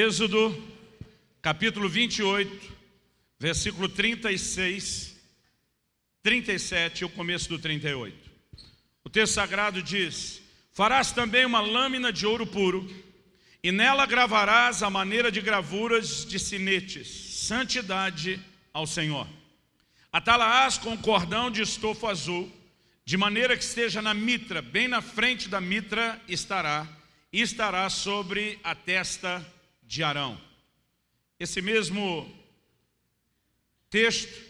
Êxodo, capítulo 28, versículo 36, 37 e o começo do 38. O texto sagrado diz, Farás também uma lâmina de ouro puro, e nela gravarás a maneira de gravuras de sinetes, santidade ao Senhor. Atalaás com cordão de estofo azul, de maneira que esteja na mitra, bem na frente da mitra estará, e estará sobre a testa de Arão. Esse mesmo texto,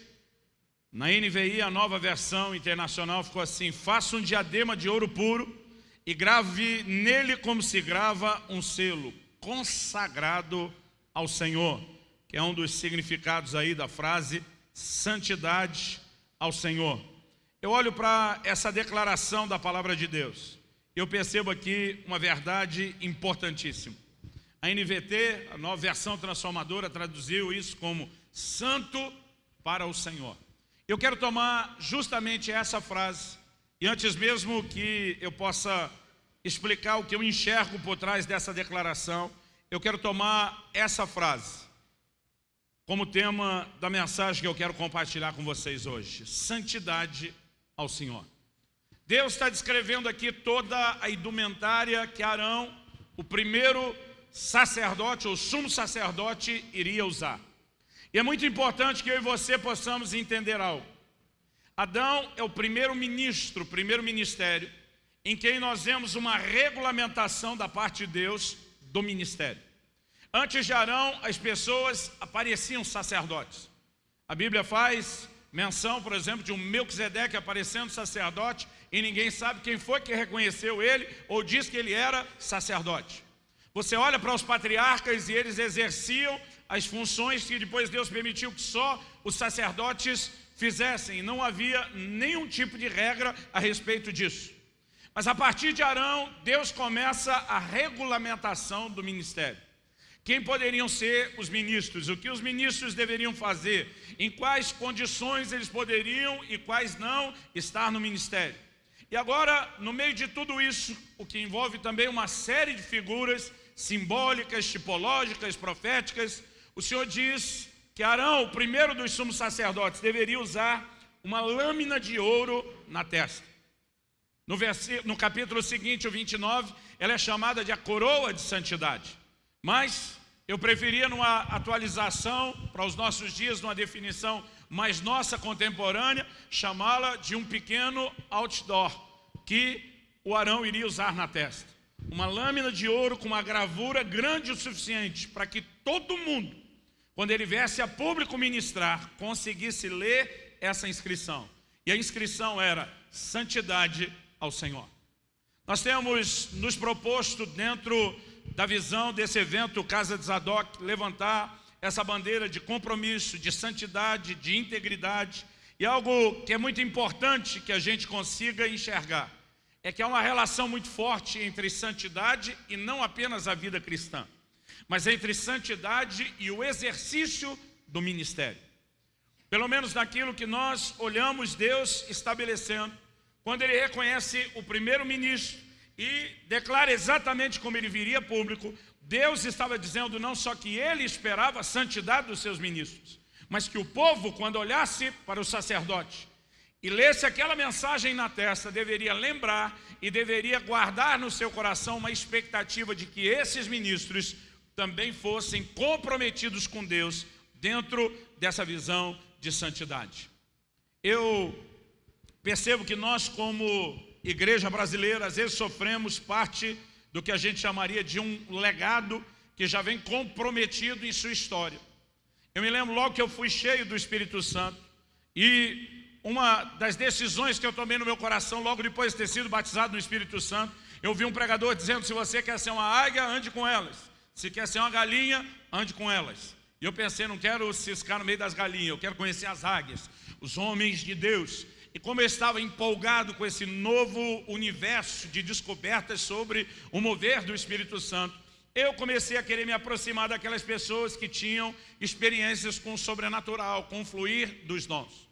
na NVI, a nova versão internacional, ficou assim, faça um diadema de ouro puro e grave nele como se grava um selo, consagrado ao Senhor, que é um dos significados aí da frase, santidade ao Senhor. Eu olho para essa declaração da palavra de Deus, eu percebo aqui uma verdade importantíssima. A NVT, a nova versão transformadora, traduziu isso como santo para o Senhor. Eu quero tomar justamente essa frase, e antes mesmo que eu possa explicar o que eu enxergo por trás dessa declaração, eu quero tomar essa frase como tema da mensagem que eu quero compartilhar com vocês hoje. Santidade ao Senhor. Deus está descrevendo aqui toda a indumentária que Arão, o primeiro sacerdote ou sumo sacerdote iria usar. E é muito importante que eu e você possamos entender algo. Adão é o primeiro ministro, primeiro ministério, em quem nós vemos uma regulamentação da parte de Deus do ministério. Antes de Arão, as pessoas apareciam sacerdotes. A Bíblia faz menção, por exemplo, de um Melquisedeque aparecendo sacerdote e ninguém sabe quem foi que reconheceu ele ou disse que ele era sacerdote. Você olha para os patriarcas e eles exerciam as funções que depois Deus permitiu que só os sacerdotes fizessem. Não havia nenhum tipo de regra a respeito disso. Mas a partir de Arão, Deus começa a regulamentação do ministério. Quem poderiam ser os ministros? O que os ministros deveriam fazer? Em quais condições eles poderiam e quais não estar no ministério? E agora, no meio de tudo isso, o que envolve também uma série de figuras simbólicas, tipológicas, proféticas, o Senhor diz que Arão, o primeiro dos sumos sacerdotes, deveria usar uma lâmina de ouro na testa. No, no capítulo seguinte, o 29, ela é chamada de a coroa de santidade. Mas eu preferia numa atualização para os nossos dias, numa definição mais nossa contemporânea, chamá-la de um pequeno outdoor que o Arão iria usar na testa. Uma lâmina de ouro com uma gravura grande o suficiente para que todo mundo quando ele viesse a público ministrar, conseguisse ler essa inscrição. E a inscrição era santidade ao Senhor. Nós temos nos proposto dentro da visão desse evento Casa de Zadok, levantar essa bandeira de compromisso, de santidade, de integridade. E algo que é muito importante que a gente consiga enxergar, é que há uma relação muito forte entre santidade e não apenas a vida cristã mas entre santidade e o exercício do ministério. Pelo menos naquilo que nós olhamos Deus estabelecendo, quando ele reconhece o primeiro ministro e declara exatamente como ele viria público, Deus estava dizendo não só que ele esperava a santidade dos seus ministros, mas que o povo, quando olhasse para o sacerdote e lesse aquela mensagem na testa, deveria lembrar e deveria guardar no seu coração uma expectativa de que esses ministros também fossem comprometidos com Deus dentro dessa visão de santidade. Eu percebo que nós como igreja brasileira às vezes sofremos parte do que a gente chamaria de um legado que já vem comprometido em sua história. Eu me lembro logo que eu fui cheio do Espírito Santo e uma das decisões que eu tomei no meu coração logo depois de ter sido batizado no Espírito Santo, eu vi um pregador dizendo, se você quer ser uma águia, ande com elas. Se quer ser uma galinha, ande com elas. E eu pensei, não quero ciscar no meio das galinhas, eu quero conhecer as águias, os homens de Deus. E como eu estava empolgado com esse novo universo de descobertas sobre o mover do Espírito Santo, eu comecei a querer me aproximar daquelas pessoas que tinham experiências com o sobrenatural, com o fluir dos dons.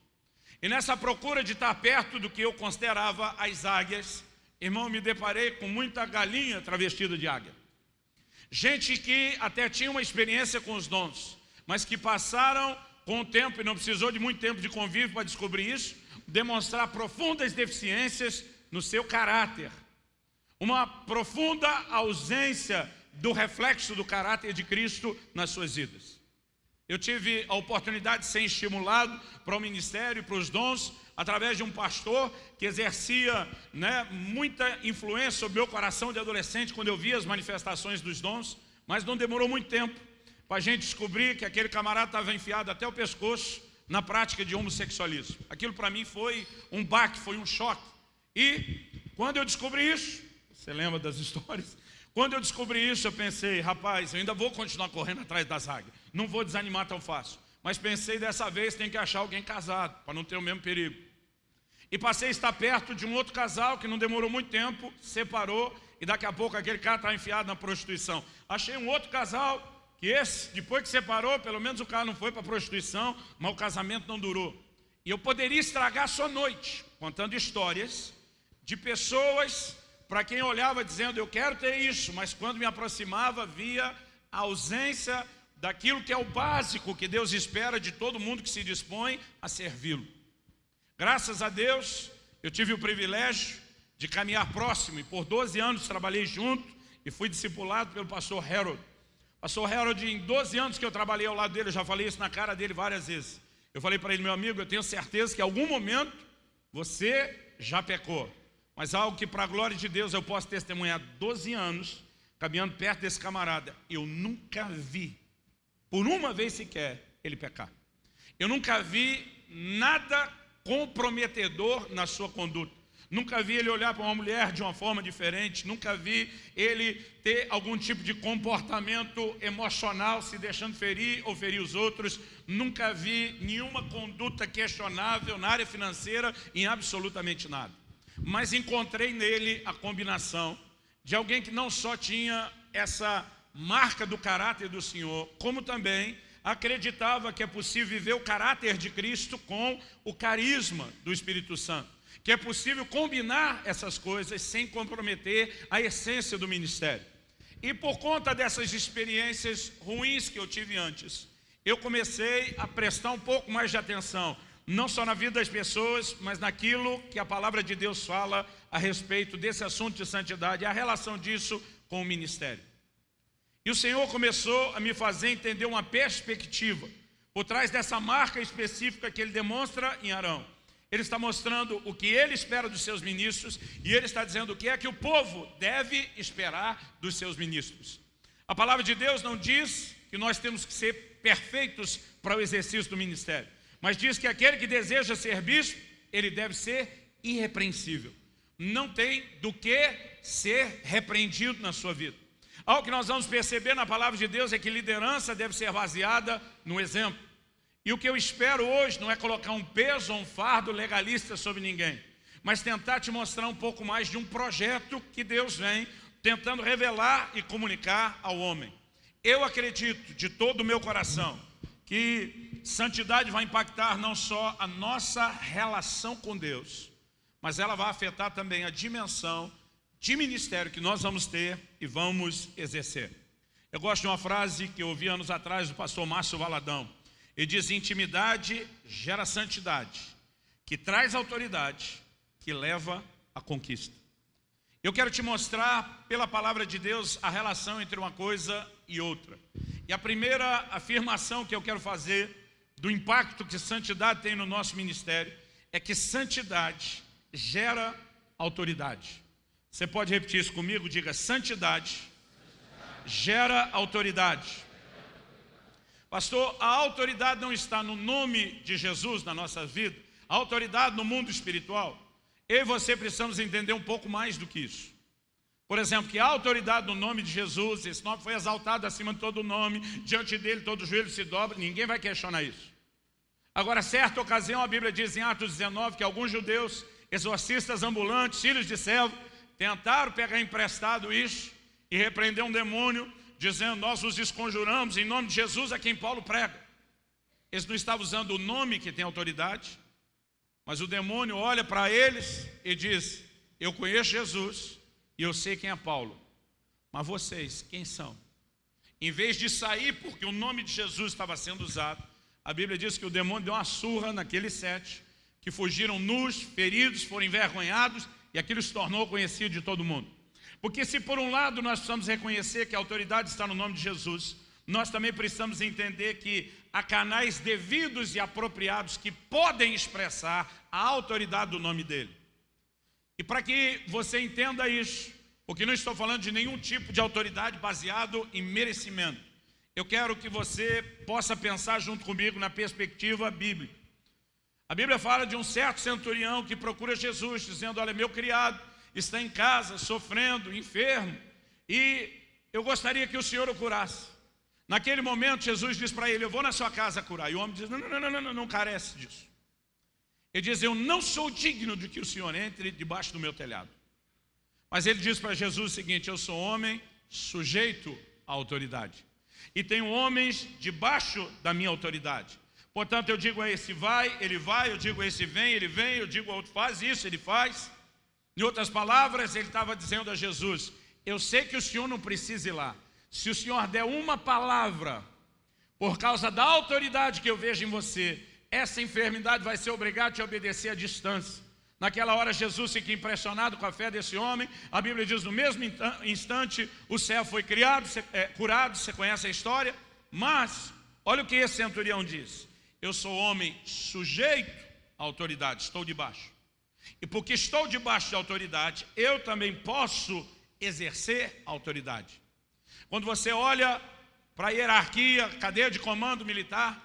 E nessa procura de estar perto do que eu considerava as águias, irmão, me deparei com muita galinha travestida de águia. Gente que até tinha uma experiência com os dons, mas que passaram com o tempo, e não precisou de muito tempo de convívio para descobrir isso, demonstrar profundas deficiências no seu caráter. Uma profunda ausência do reflexo do caráter de Cristo nas suas vidas. Eu tive a oportunidade de ser estimulado para o ministério, para os dons, através de um pastor que exercia né, muita influência sobre o meu coração de adolescente quando eu via as manifestações dos dons, mas não demorou muito tempo para a gente descobrir que aquele camarada estava enfiado até o pescoço na prática de homossexualismo. Aquilo para mim foi um baque, foi um choque. E quando eu descobri isso, você lembra das histórias? Quando eu descobri isso, eu pensei, rapaz, eu ainda vou continuar correndo atrás das águias. Não vou desanimar tão fácil. Mas pensei, dessa vez tem que achar alguém casado, para não ter o mesmo perigo. E passei a estar perto de um outro casal que não demorou muito tempo, separou e daqui a pouco aquele cara está enfiado na prostituição. Achei um outro casal que esse, depois que separou, pelo menos o cara não foi para prostituição, mas o casamento não durou. E eu poderia estragar a sua noite, contando histórias de pessoas para quem olhava dizendo, eu quero ter isso, mas quando me aproximava, via a ausência daquilo que é o básico que Deus espera de todo mundo que se dispõe a servi-lo. Graças a Deus, eu tive o privilégio de caminhar próximo e por 12 anos trabalhei junto e fui discipulado pelo pastor Harold. Pastor Harold, em 12 anos que eu trabalhei ao lado dele, eu já falei isso na cara dele várias vezes. Eu falei para ele, meu amigo, eu tenho certeza que em algum momento você já pecou. Mas algo que para a glória de Deus eu posso testemunhar 12 anos, caminhando perto desse camarada, eu nunca vi, por uma vez sequer, ele pecar. Eu nunca vi nada comprometedor na sua conduta. Nunca vi ele olhar para uma mulher de uma forma diferente, nunca vi ele ter algum tipo de comportamento emocional, se deixando ferir ou ferir os outros. Nunca vi nenhuma conduta questionável na área financeira, em absolutamente nada. Mas encontrei nele a combinação de alguém que não só tinha essa marca do caráter do Senhor, como também acreditava que é possível viver o caráter de Cristo com o carisma do Espírito Santo. Que é possível combinar essas coisas sem comprometer a essência do ministério. E por conta dessas experiências ruins que eu tive antes, eu comecei a prestar um pouco mais de atenção, não só na vida das pessoas, mas naquilo que a palavra de Deus fala a respeito desse assunto de santidade, a relação disso com o ministério. E o Senhor começou a me fazer entender uma perspectiva por trás dessa marca específica que ele demonstra em Arão. Ele está mostrando o que ele espera dos seus ministros e ele está dizendo o que é que o povo deve esperar dos seus ministros. A palavra de Deus não diz que nós temos que ser perfeitos para o exercício do ministério, mas diz que aquele que deseja ser bispo, ele deve ser irrepreensível. Não tem do que ser repreendido na sua vida. Algo que nós vamos perceber na palavra de Deus é que liderança deve ser baseada no exemplo. E o que eu espero hoje não é colocar um peso ou um fardo legalista sobre ninguém, mas tentar te mostrar um pouco mais de um projeto que Deus vem tentando revelar e comunicar ao homem. Eu acredito de todo o meu coração que santidade vai impactar não só a nossa relação com Deus, mas ela vai afetar também a dimensão de ministério que nós vamos ter e vamos exercer. Eu gosto de uma frase que eu ouvi anos atrás do pastor Márcio Valadão. Ele diz, intimidade gera santidade, que traz autoridade, que leva à conquista. Eu quero te mostrar, pela palavra de Deus, a relação entre uma coisa e outra. E a primeira afirmação que eu quero fazer do impacto que santidade tem no nosso ministério é que santidade gera autoridade. Você pode repetir isso comigo? Diga, santidade gera autoridade. Pastor, a autoridade não está no nome de Jesus na nossa vida, a autoridade no mundo espiritual. Eu e você precisamos entender um pouco mais do que isso. Por exemplo, que a autoridade no nome de Jesus, esse nome foi exaltado acima de todo nome, diante dele todo joelho se dobra, ninguém vai questionar isso. Agora, certa ocasião, a Bíblia diz em Atos 19 que alguns judeus, exorcistas ambulantes, filhos de servo, tentaram pegar emprestado isso e repreender um demônio, dizendo, nós os desconjuramos em nome de Jesus a quem Paulo prega. Eles não estavam usando o nome que tem autoridade, mas o demônio olha para eles e diz, eu conheço Jesus e eu sei quem é Paulo, mas vocês, quem são? em vez de sair porque o nome de Jesus estava sendo usado, a Bíblia diz que o demônio deu uma surra naqueles sete, que fugiram nus, feridos, foram envergonhados, e aquilo se tornou conhecido de todo mundo. Porque se por um lado nós precisamos reconhecer que a autoridade está no nome de Jesus, nós também precisamos entender que há canais devidos e apropriados que podem expressar a autoridade do nome dele. E para que você entenda isso, porque não estou falando de nenhum tipo de autoridade baseado em merecimento. Eu quero que você possa pensar junto comigo na perspectiva bíblica. A Bíblia fala de um certo centurião que procura Jesus, dizendo, olha, meu criado está em casa, sofrendo, enfermo, e eu gostaria que o Senhor o curasse. Naquele momento, Jesus diz para ele, eu vou na sua casa curar. E o homem diz, não, não, não, não, não, não carece disso. Ele diz, eu não sou digno de que o Senhor entre debaixo do meu telhado. Mas ele diz para Jesus o seguinte, eu sou homem sujeito à autoridade. E tenho homens debaixo da minha autoridade. Portanto, eu digo a esse vai, ele vai, eu digo a esse vem, ele vem, eu digo a outro faz isso, ele faz. Em outras palavras, ele estava dizendo a Jesus, eu sei que o Senhor não precisa ir lá. Se o Senhor der uma palavra, por causa da autoridade que eu vejo em você, essa enfermidade vai ser obrigada a te obedecer à distância. Naquela hora Jesus fica impressionado com a fé desse homem. A Bíblia diz, no mesmo instante, o céu foi criado, é, curado, você conhece a história. Mas, olha o que esse centurião diz. Eu sou homem sujeito à autoridade, estou debaixo. E porque estou debaixo de autoridade, eu também posso exercer autoridade. Quando você olha para a hierarquia, cadeia de comando militar,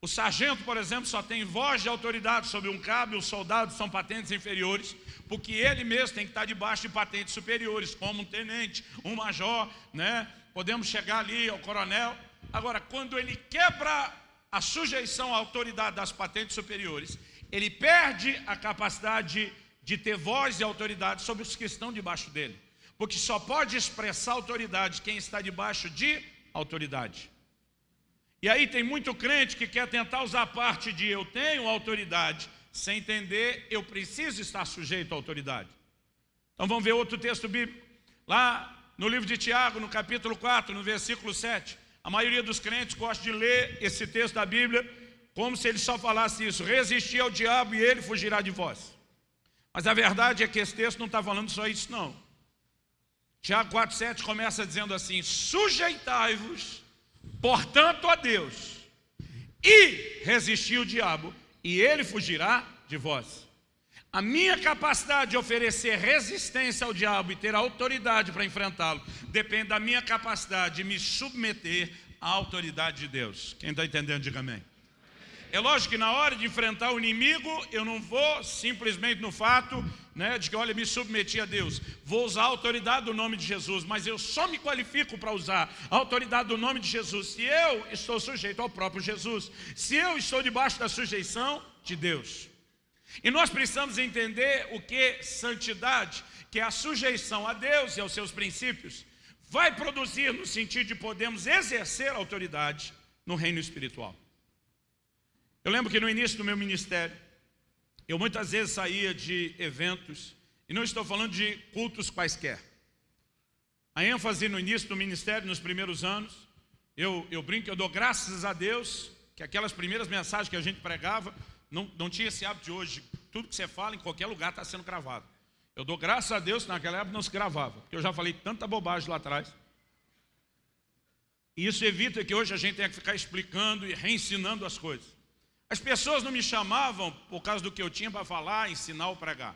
o sargento, por exemplo, só tem voz de autoridade sobre um cabo, os soldados são patentes inferiores, porque ele mesmo tem que estar debaixo de patentes superiores, como um tenente, um major, né? Podemos chegar ali ao coronel. Agora, quando ele quebra a sujeição à autoridade das patentes superiores, ele perde a capacidade de ter voz e autoridade sobre os que estão debaixo dele. Porque só pode expressar autoridade quem está debaixo de autoridade. E aí tem muito crente que quer tentar usar a parte de eu tenho autoridade, sem entender eu preciso estar sujeito à autoridade. Então vamos ver outro texto bíblico. Lá no livro de Tiago, no capítulo 4, no versículo 7. A maioria dos crentes gosta de ler esse texto da Bíblia como se ele só falasse isso. Resistir ao diabo e ele fugirá de vós. Mas a verdade é que esse texto não está falando só isso não. Tiago 4,7 começa dizendo assim, sujeitai-vos portanto, a Deus, e resistir o diabo, e ele fugirá de vós. A minha capacidade de oferecer resistência ao diabo e ter autoridade para enfrentá-lo, depende da minha capacidade de me submeter à autoridade de Deus. Quem está entendendo, diga amém. É lógico que na hora de enfrentar o inimigo, eu não vou simplesmente no fato né, de que, olha, me submeti a Deus. Vou usar a autoridade do nome de Jesus, mas eu só me qualifico para usar a autoridade do nome de Jesus se eu estou sujeito ao próprio Jesus, se eu estou debaixo da sujeição de Deus. E nós precisamos entender o que santidade, que é a sujeição a Deus e aos seus princípios, vai produzir no sentido de podermos exercer autoridade no reino espiritual. Eu lembro que no início do meu ministério, eu muitas vezes saía de eventos, e não estou falando de cultos quaisquer. A ênfase no início do ministério, nos primeiros anos, eu, eu brinco, eu dou graças a Deus que aquelas primeiras mensagens que a gente pregava, não, não tinha esse hábito de hoje, tudo que você fala em qualquer lugar está sendo gravado. Eu dou graças a Deus que naquela época não se gravava, porque eu já falei tanta bobagem lá atrás. E isso evita que hoje a gente tenha que ficar explicando e reensinando as coisas. As pessoas não me chamavam por causa do que eu tinha para falar, ensinar ou pregar.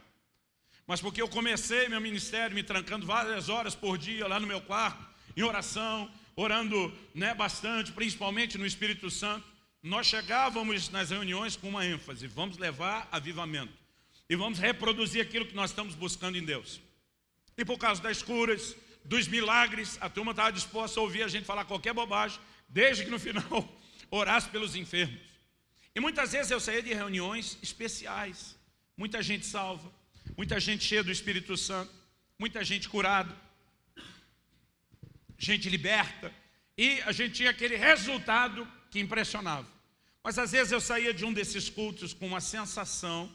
Mas porque eu comecei meu ministério me trancando várias horas por dia lá no meu quarto, em oração, orando né, bastante, principalmente no Espírito Santo. Nós chegávamos nas reuniões com uma ênfase, vamos levar avivamento. E vamos reproduzir aquilo que nós estamos buscando em Deus. E por causa das curas, dos milagres, a turma estava disposta a ouvir a gente falar qualquer bobagem, desde que no final orasse pelos enfermos. E muitas vezes eu saía de reuniões especiais, muita gente salva, muita gente cheia do Espírito Santo, muita gente curada, gente liberta, e a gente tinha aquele resultado que impressionava. Mas às vezes eu saía de um desses cultos com uma sensação,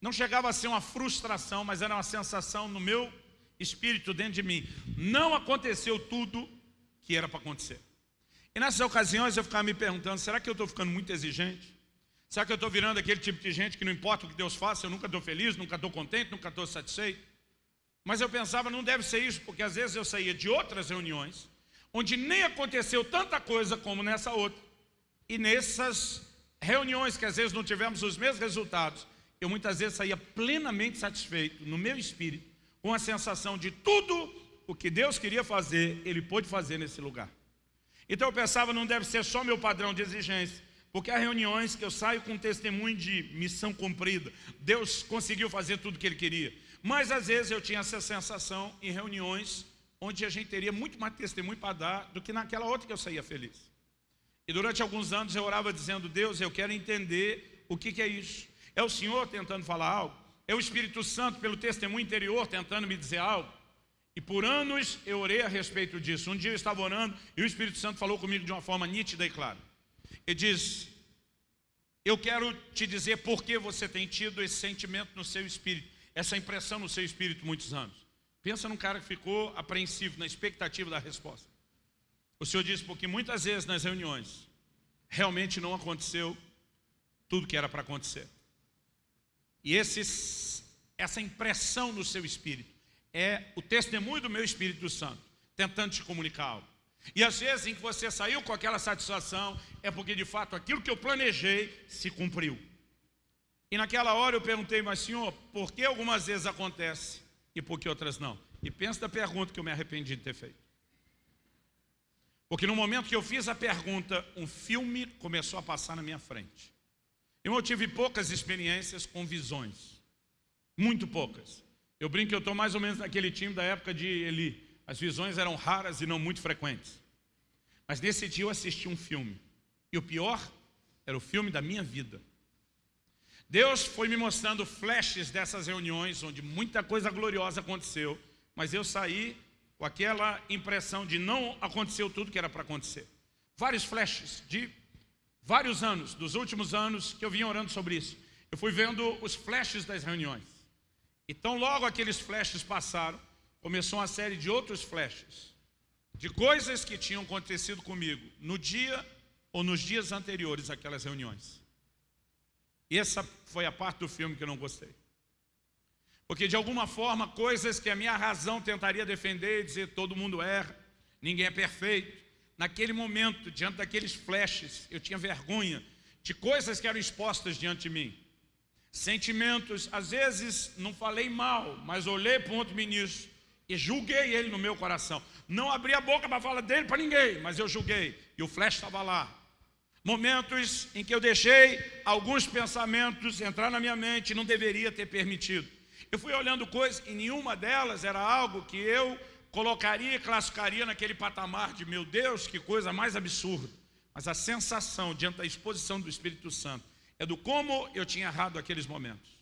não chegava a ser uma frustração, mas era uma sensação no meu espírito dentro de mim. Não aconteceu tudo que era para acontecer. E nessas ocasiões eu ficava me perguntando, será que eu estou ficando muito exigente? Será que eu estou virando aquele tipo de gente que não importa o que Deus faça, eu nunca estou feliz, nunca estou contente, nunca estou satisfeito? Mas eu pensava, não deve ser isso, porque às vezes eu saía de outras reuniões, onde nem aconteceu tanta coisa como nessa outra. E nessas reuniões que às vezes não tivemos os mesmos resultados, eu muitas vezes saía plenamente satisfeito, no meu espírito, com a sensação de tudo o que Deus queria fazer, Ele pôde fazer nesse lugar. Então eu pensava, não deve ser só meu padrão de exigência, porque há reuniões que eu saio com testemunho de missão cumprida. Deus conseguiu fazer tudo o que Ele queria. Mas às vezes eu tinha essa sensação em reuniões onde a gente teria muito mais testemunho para dar do que naquela outra que eu saía feliz. E durante alguns anos eu orava dizendo, Deus, eu quero entender o que, que é isso. É o Senhor tentando falar algo? É o Espírito Santo, pelo testemunho interior, tentando me dizer algo? E por anos eu orei a respeito disso. Um dia eu estava orando e o Espírito Santo falou comigo de uma forma nítida e clara. Ele diz, eu quero te dizer por que você tem tido esse sentimento no seu espírito, essa impressão no seu espírito muitos anos. Pensa num cara que ficou apreensivo, na expectativa da resposta. O Senhor diz, porque muitas vezes nas reuniões, realmente não aconteceu tudo que era para acontecer. E esses, essa impressão no seu espírito é o testemunho do meu Espírito Santo, tentando te comunicar algo. E às vezes em que você saiu com aquela satisfação, é porque de fato aquilo que eu planejei se cumpriu. E naquela hora eu perguntei, mas senhor, por que algumas vezes acontece e por que outras não? E pensa da pergunta que eu me arrependi de ter feito. Porque no momento que eu fiz a pergunta, um filme começou a passar na minha frente. Eu tive poucas experiências com visões. Muito poucas. Eu brinco que eu estou mais ou menos naquele time da época de Eli. As visões eram raras e não muito frequentes. Mas nesse dia eu assisti um filme. E o pior era o filme da minha vida. Deus foi me mostrando flashes dessas reuniões, onde muita coisa gloriosa aconteceu, mas eu saí com aquela impressão de não aconteceu tudo que era para acontecer. Vários flashes de vários anos, dos últimos anos que eu vim orando sobre isso. Eu fui vendo os flashes das reuniões. Então logo aqueles flashes passaram, começou uma série de outros flashes, de coisas que tinham acontecido comigo no dia ou nos dias anteriores àquelas reuniões. Essa foi a parte do filme que eu não gostei. Porque de alguma forma, coisas que a minha razão tentaria defender e dizer todo mundo erra, ninguém é perfeito. Naquele momento, diante daqueles flashes, eu tinha vergonha de coisas que eram expostas diante de mim. Sentimentos, às vezes não falei mal, mas olhei para um outro ministro e julguei ele no meu coração. Não abri a boca para falar dele para ninguém, mas eu julguei. E o flash estava lá. Momentos em que eu deixei alguns pensamentos entrar na minha mente não deveria ter permitido. Eu fui olhando coisas e nenhuma delas era algo que eu colocaria e classificaria naquele patamar de meu Deus, que coisa mais absurda. Mas a sensação diante da exposição do Espírito Santo é do como eu tinha errado aqueles momentos.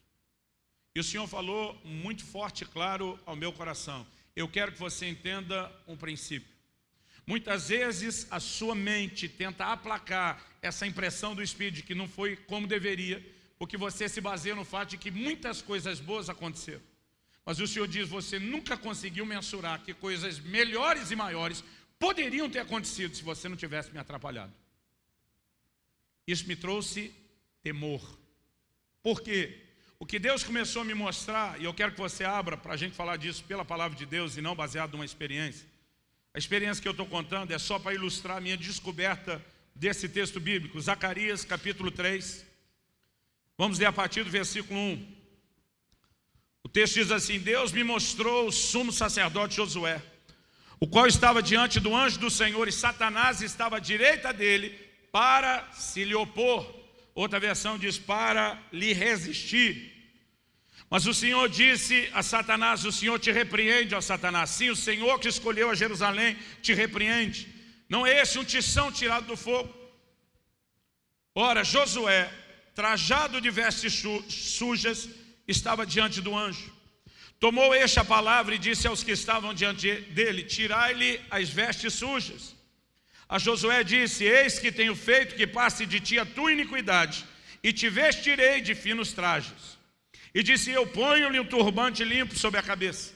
E o Senhor falou muito forte e claro ao meu coração. Eu quero que você entenda um princípio. Muitas vezes a sua mente tenta aplacar essa impressão do Espírito de que não foi como deveria, porque você se baseia no fato de que muitas coisas boas aconteceram. Mas o Senhor diz, você nunca conseguiu mensurar que coisas melhores e maiores poderiam ter acontecido se você não tivesse me atrapalhado. Isso me trouxe temor. Por quê? O que Deus começou a me mostrar, e eu quero que você abra para a gente falar disso pela palavra de Deus e não baseado numa experiência. A experiência que eu estou contando é só para ilustrar a minha descoberta desse texto bíblico. Zacarias capítulo 3, Vamos ler a partir do versículo 1. O texto diz assim, Deus me mostrou o sumo sacerdote Josué, o qual estava diante do anjo do Senhor e Satanás estava à direita dele para se lhe opor. Outra versão diz, para lhe resistir. Mas o Senhor disse a Satanás, o Senhor te repreende, ó Satanás. Sim, o Senhor que escolheu a Jerusalém te repreende. Não é esse um tição tirado do fogo? Ora, Josué trajado de vestes sujas, estava diante do anjo. Tomou este a palavra e disse aos que estavam diante dele, tirai-lhe as vestes sujas. A Josué disse, eis que tenho feito que passe de ti a tua iniquidade, e te vestirei de finos trajes. E disse, eu ponho-lhe um turbante limpo sobre a cabeça.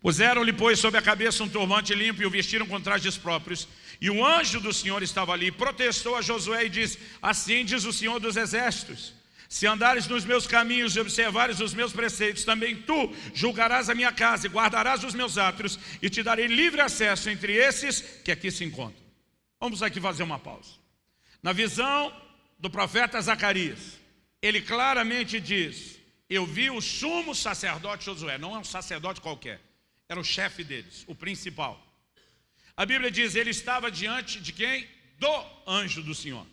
Puseram-lhe, pois, sobre a cabeça um turbante limpo e o vestiram com trajes próprios. E o anjo do Senhor estava ali, protestou a Josué e disse: Assim diz o Senhor dos Exércitos: Se andares nos meus caminhos e observares os meus preceitos, também tu julgarás a minha casa e guardarás os meus átrios, e te darei livre acesso entre esses que aqui se encontram. Vamos aqui fazer uma pausa. Na visão do profeta Zacarias, ele claramente diz: Eu vi o sumo sacerdote Josué, não é um sacerdote qualquer, era o chefe deles, o principal. A Bíblia diz: Ele estava diante de quem? Do anjo do Senhor.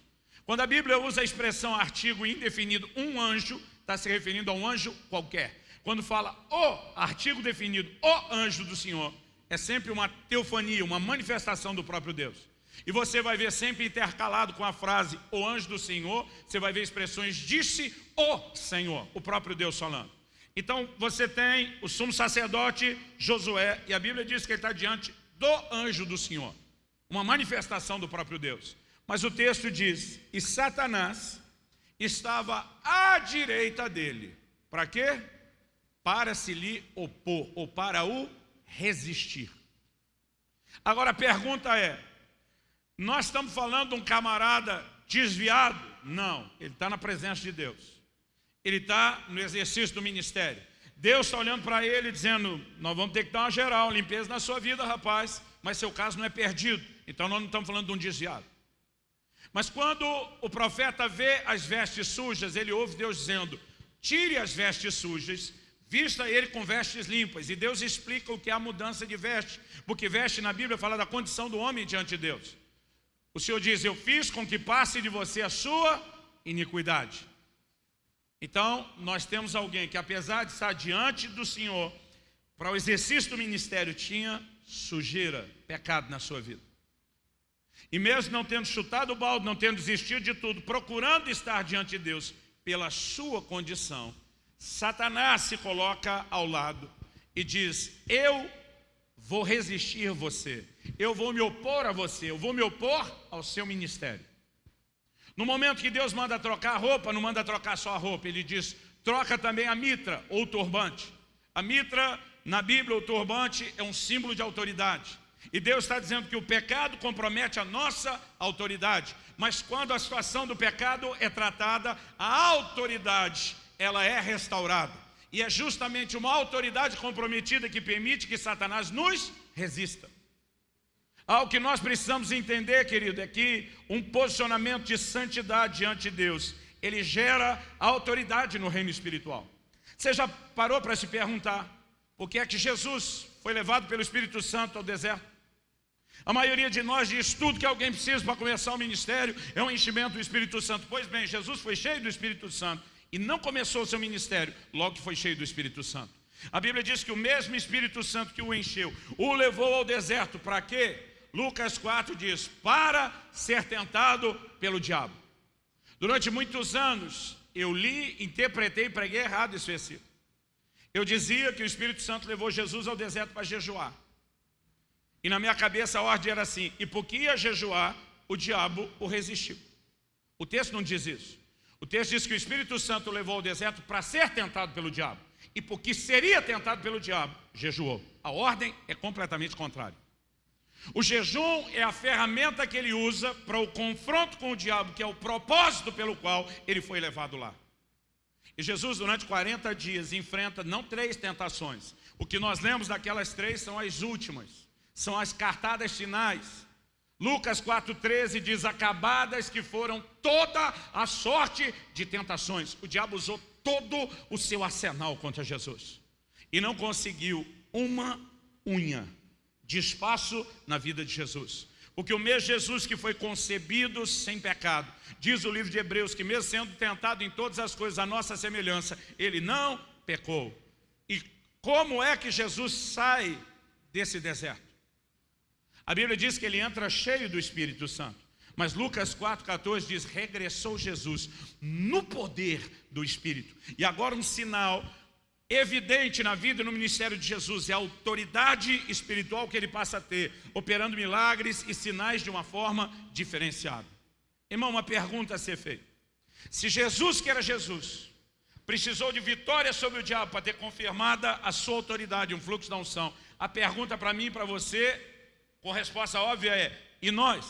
Quando a Bíblia usa a expressão artigo indefinido, um anjo, está se referindo a um anjo qualquer. Quando fala o artigo definido, o anjo do Senhor, é sempre uma teofania, uma manifestação do próprio Deus. E você vai ver sempre intercalado com a frase o anjo do Senhor, você vai ver expressões disse o Senhor, o próprio Deus falando. Então você tem o sumo sacerdote Josué, e a Bíblia diz que ele está diante do anjo do Senhor, uma manifestação do próprio Deus. Mas o texto diz: e Satanás estava à direita dele. Para quê? Para se lhe opor, ou para o resistir. Agora a pergunta é: nós estamos falando de um camarada desviado? Não, ele está na presença de Deus. Ele está no exercício do ministério. Deus está olhando para ele dizendo, nós vamos ter que dar uma geral, limpeza na sua vida, rapaz, mas seu caso não é perdido. Então nós não estamos falando de um desviado. Mas quando o profeta vê as vestes sujas, ele ouve Deus dizendo, tire as vestes sujas, vista ele com vestes limpas. E Deus explica o que é a mudança de veste, porque veste na Bíblia fala da condição do homem diante de Deus. O Senhor diz: Eu fiz com que passe de você a sua iniquidade. Então, nós temos alguém que, apesar de estar diante do Senhor, para o exercício do ministério, tinha sujeira, pecado na sua vida. E mesmo não tendo chutado o balde, não tendo desistido de tudo, procurando estar diante de Deus pela sua condição, Satanás se coloca ao lado e diz: Eu vou resistir você, eu vou me opor a você, eu vou me opor ao seu ministério. No momento que Deus manda trocar a roupa, não manda trocar só a roupa, ele diz, troca também a mitra ou turbante. A mitra, na Bíblia, o turbante é um símbolo de autoridade. E Deus está dizendo que o pecado compromete a nossa autoridade. Mas quando a situação do pecado é tratada, a autoridade, ela é restaurada. E é justamente uma autoridade comprometida que permite que Satanás nos resista. Algo que nós precisamos entender, querido, é que um posicionamento de santidade diante de Deus, ele gera autoridade no reino espiritual. Você já parou para se perguntar por que é que Jesus foi levado pelo Espírito Santo ao deserto? A maioria de nós diz tudo que alguém precisa para começar o ministério é um enchimento do Espírito Santo. Pois bem, Jesus foi cheio do Espírito Santo e não começou o seu ministério logo que foi cheio do Espírito Santo. A Bíblia diz que o mesmo Espírito Santo que o encheu, o levou ao deserto para quê? Lucas 4 diz, para ser tentado pelo diabo. Durante muitos anos, eu li, interpretei e preguei errado esse versículo. Eu dizia que o Espírito Santo levou Jesus ao deserto para jejuar. E na minha cabeça a ordem era assim, e porque ia jejuar, o diabo o resistiu. O texto não diz isso. O texto diz que o Espírito Santo levou ao deserto para ser tentado pelo diabo. E porque seria tentado pelo diabo, jejuou. A ordem é completamente contrária. O jejum é a ferramenta que ele usa para o confronto com o diabo, que é o propósito pelo qual ele foi levado lá. E Jesus, durante 40 dias, enfrenta não três tentações. O que nós lemos daquelas três são as últimas, são as cartadas finais. Lucas 4,13 diz: Acabadas que foram toda a sorte de tentações. O diabo usou todo o seu arsenal contra Jesus e não conseguiu uma unha de espaço na vida de Jesus. Porque o mesmo Jesus que foi concebido sem pecado, diz o livro de Hebreus que mesmo sendo tentado em todas as coisas a nossa semelhança, ele não pecou. E como é que Jesus sai desse deserto? A Bíblia diz que ele entra cheio do Espírito Santo. Mas Lucas 4,14 diz, regressou Jesus no poder do Espírito. E agora um sinal evidente na vida e no ministério de Jesus é a autoridade espiritual que ele passa a ter, operando milagres e sinais de uma forma diferenciada. Irmão, uma pergunta a ser feita. Se Jesus, que era Jesus, precisou de vitória sobre o diabo para ter confirmada a sua autoridade, um fluxo da unção, a pergunta para mim e para você, com resposta óbvia é, e nós.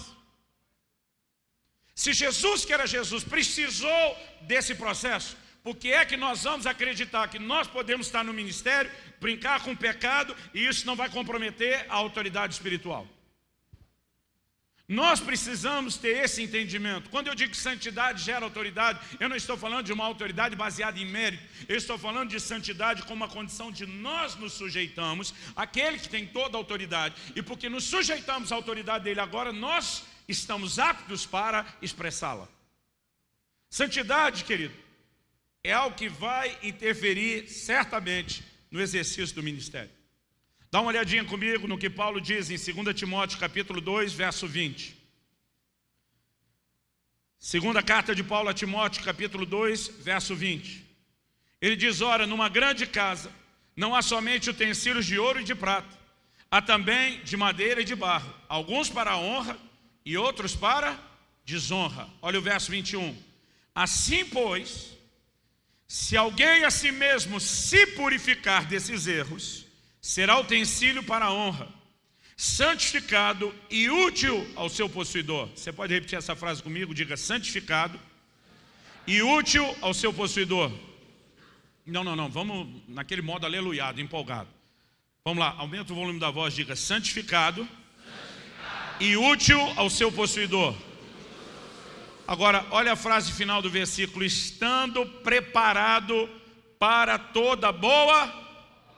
Se Jesus, que era Jesus, precisou desse processo, por que é que nós vamos acreditar que nós podemos estar no ministério, brincar com o pecado e isso não vai comprometer a autoridade espiritual? Nós precisamos ter esse entendimento. Quando eu digo que santidade gera autoridade, eu não estou falando de uma autoridade baseada em mérito. Eu estou falando de santidade como uma condição de nós nos sujeitamos àquele que tem toda a autoridade. E porque nos sujeitamos à autoridade dele agora, nós estamos aptos para expressá-la. Santidade, querido, é algo que vai interferir certamente no exercício do ministério. Dá uma olhadinha comigo no que Paulo diz em 2 Timóteo capítulo 2, verso 20. Segunda carta de Paulo a Timóteo, capítulo 2, verso 20. Ele diz, ora, numa grande casa, não há somente utensílios de ouro e de prata, há também de madeira e de barro, alguns para honra e outros para desonra. Olha o verso 21. Assim, pois, se alguém a si mesmo se purificar desses erros, será utensílio para a honra, santificado e útil ao seu possuidor. Você pode repetir essa frase comigo? Diga santificado e útil ao seu possuidor. Não, não, não, vamos naquele modo aleluiado, empolgado. Vamos lá, aumenta o volume da voz, diga santificado, santificado. e útil ao seu possuidor. Agora, olha a frase final do versículo, estando preparado para toda boa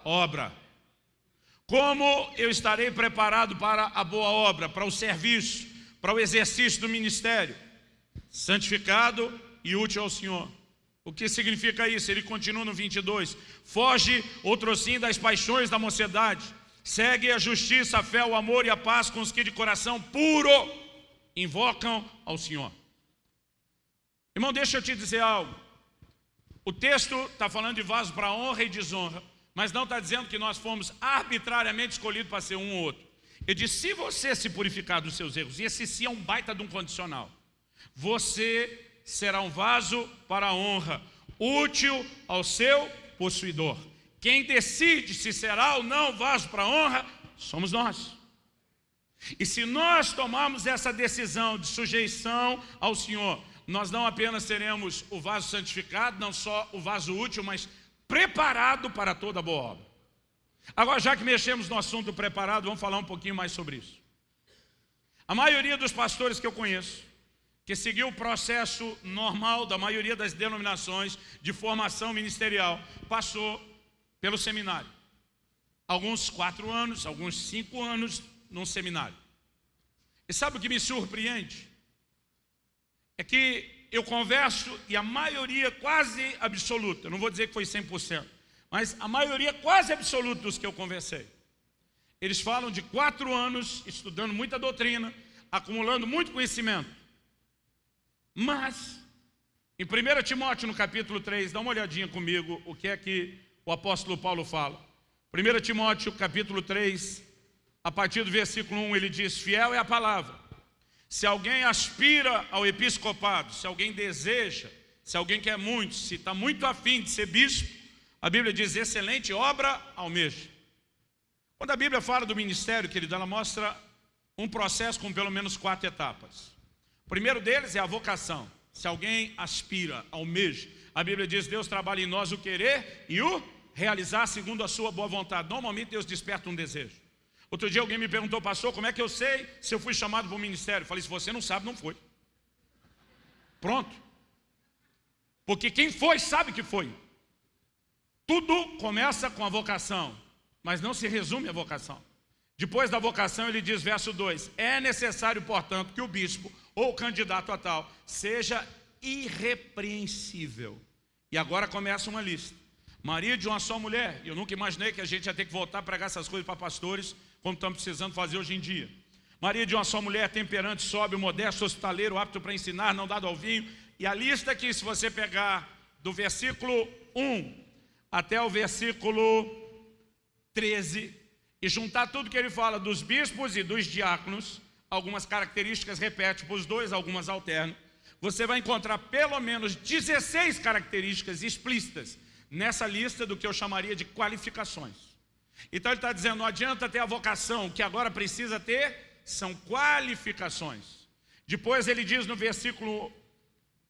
obra. Como eu estarei preparado para a boa obra, para o serviço, para o exercício do ministério? Santificado e útil ao Senhor. O que significa isso? Ele continua no 22. Foge, outro sim, das paixões da mocidade. Segue a justiça, a fé, o amor e a paz com os que de coração puro invocam ao Senhor. Irmão, deixa eu te dizer algo. O texto está falando de vaso para honra e desonra mas não está dizendo que nós fomos arbitrariamente escolhidos para ser um ou outro. Ele diz, se você se purificar dos seus erros, e esse sim é um baita de um condicional, você será um vaso para a honra, útil ao seu possuidor. Quem decide se será ou não vaso para a honra, somos nós. E se nós tomarmos essa decisão de sujeição ao Senhor, nós não apenas seremos o vaso santificado, não só o vaso útil, mas preparado para toda boa obra. Agora, já que mexemos no assunto preparado, vamos falar um pouquinho mais sobre isso. A maioria dos pastores que eu conheço, que seguiu o processo normal da maioria das denominações de formação ministerial, passou pelo seminário. Alguns quatro anos, alguns cinco anos num seminário. E sabe o que me surpreende? É que eu converso e a maioria quase absoluta, não vou dizer que foi 100%, mas a maioria quase absoluta dos que eu conversei, eles falam de quatro anos estudando muita doutrina, acumulando muito conhecimento. Mas, em 1 Timóteo, no capítulo 3, dá uma olhadinha comigo o que é que o apóstolo Paulo fala. 1 Timóteo, capítulo 3, a partir do versículo 1, ele diz, fiel é a palavra se alguém aspira ao episcopado, se alguém deseja, se alguém quer muito, se está muito afim de ser bispo, a Bíblia diz, excelente obra almeja. Quando a Bíblia fala do ministério, querido, ela mostra um processo com pelo menos quatro etapas. O primeiro deles é a vocação. Se alguém aspira, almeja, a Bíblia diz, Deus trabalha em nós o querer e o realizar segundo a sua boa vontade. Normalmente Deus desperta um desejo. Outro dia alguém me perguntou, pastor, como é que eu sei se eu fui chamado para o ministério? Eu falei, se você não sabe, não foi. Pronto. Porque quem foi, sabe que foi. Tudo começa com a vocação, mas não se resume à vocação. Depois da vocação, ele diz, verso 2, é necessário, portanto, que o bispo ou o candidato a tal seja irrepreensível. E agora começa uma lista. Maria de uma só mulher. Eu nunca imaginei que a gente ia ter que voltar a pregar essas coisas para pastores, como estamos precisando fazer hoje em dia. Maria de uma só mulher, temperante, sobe, modesto, hospitaleiro, apto para ensinar, não dado ao vinho. E a lista aqui, se você pegar do versículo 1 até o versículo 13, e juntar tudo que ele fala dos bispos e dos diáconos, algumas características repete para os dois, algumas alternam, você vai encontrar pelo menos 16 características explícitas nessa lista do que eu chamaria de qualificações. Então ele está dizendo, não adianta ter a vocação, o que agora precisa ter são qualificações. Depois ele diz no versículo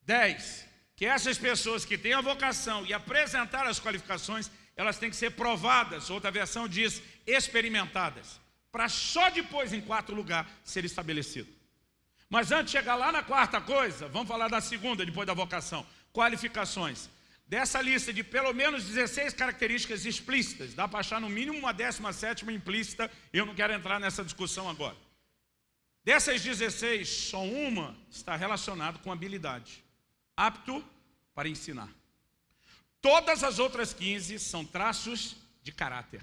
10, que essas pessoas que têm a vocação e apresentar as qualificações, elas têm que ser provadas, outra versão diz experimentadas, para só depois, em quarto lugar, ser estabelecido. Mas antes de chegar lá na quarta coisa, vamos falar da segunda, depois da vocação, qualificações. Dessa lista de pelo menos 16 características explícitas, dá para achar no mínimo uma décima sétima implícita, eu não quero entrar nessa discussão agora. Dessas 16, só uma está relacionada com habilidade apto para ensinar. Todas as outras 15 são traços de caráter.